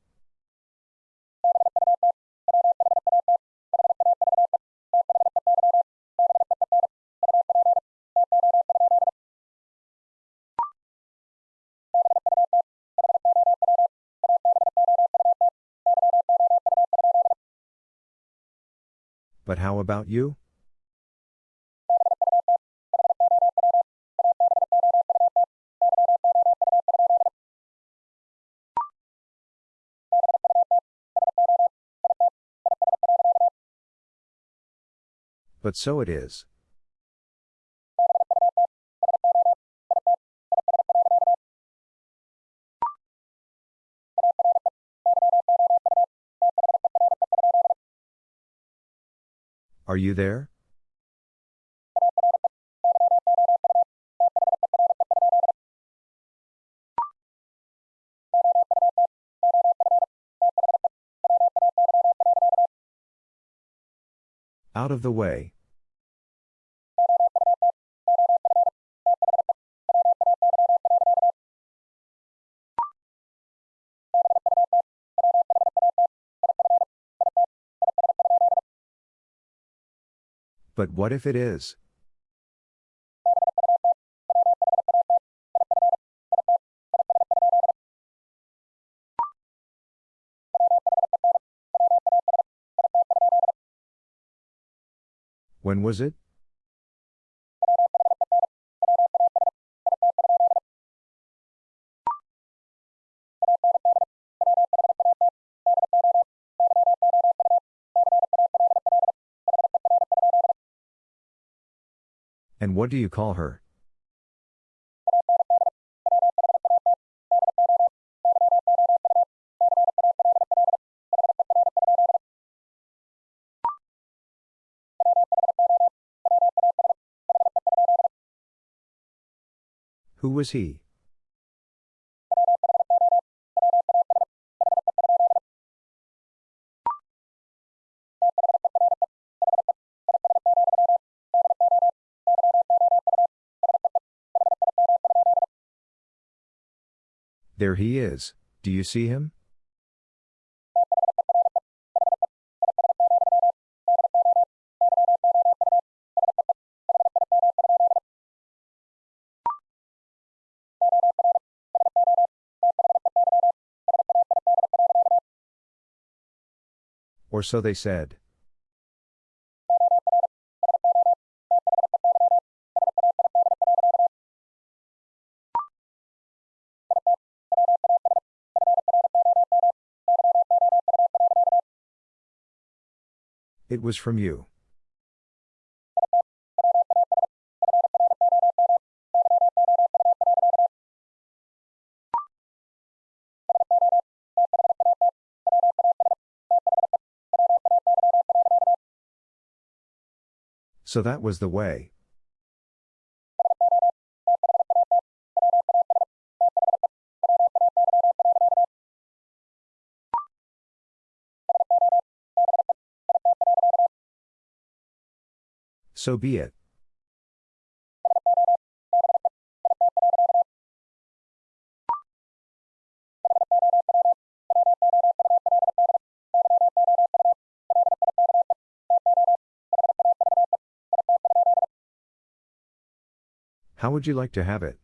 About you? But so it is. Are you there? Out of the way. But what if it is? When was it? And what do you call her? Who was he? There he is. Do you see him? Or so they said. It was from you. So that was the way. So be it. How would you like to have it?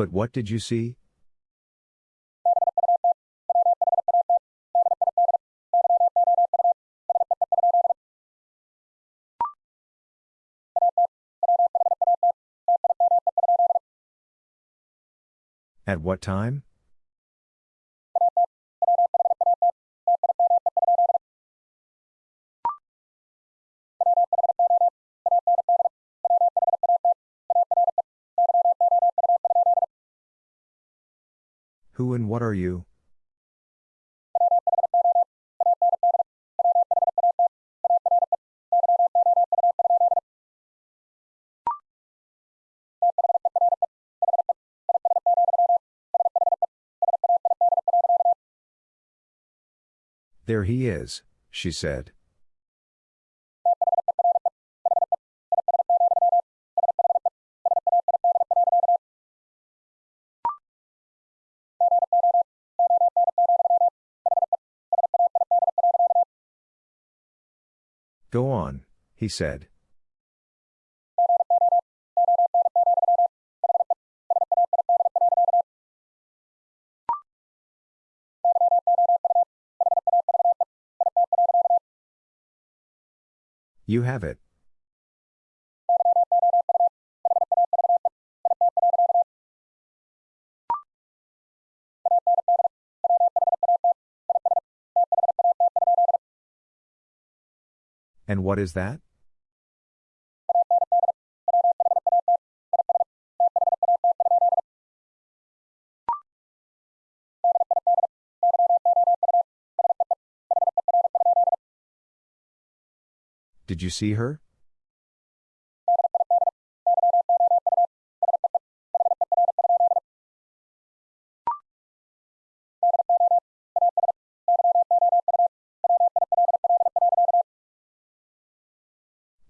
But what did you see? At what time? Who and what are you? There he is, she said. He said. You have it. And what is that? Did you see her?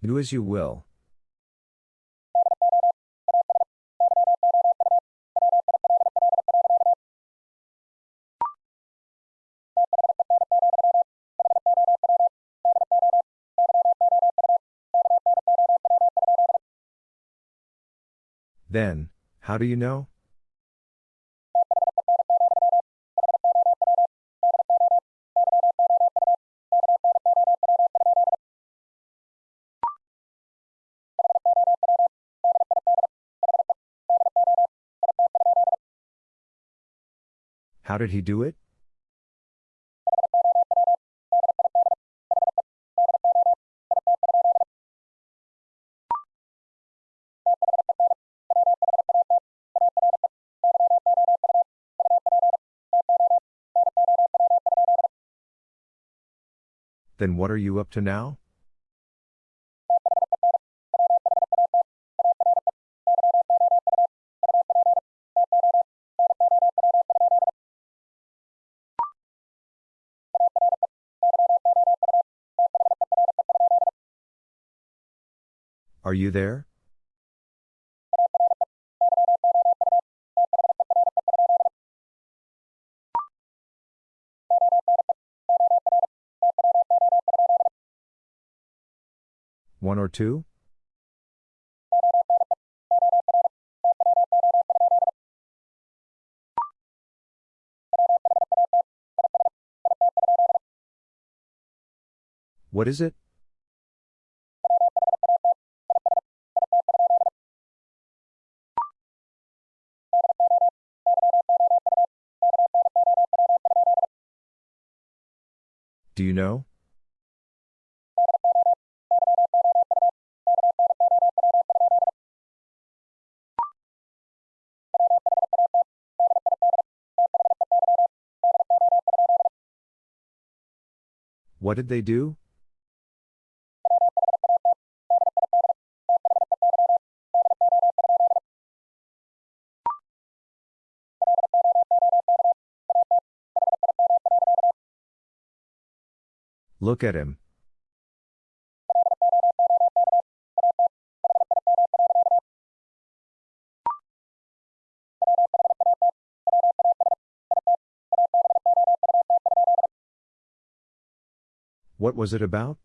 Do as you will. Then, how do you know? How did he do it? Then what are you up to now? Are you there? One or two? What is it? Do you know? What did they do? Look at him. What was it about?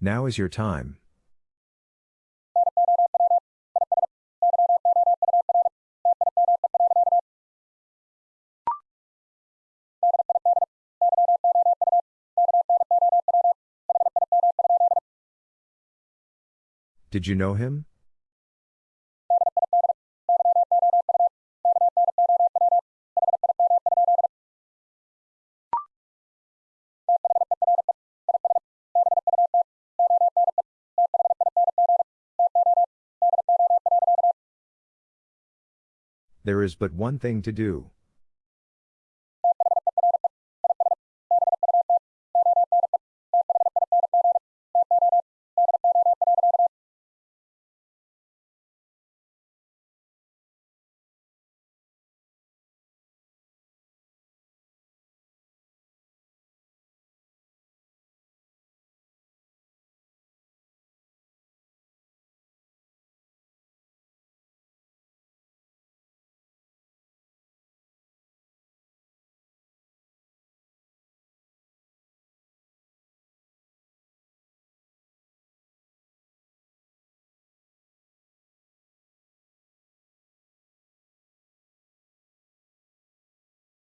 Now is your time. Did you know him? There is but one thing to do.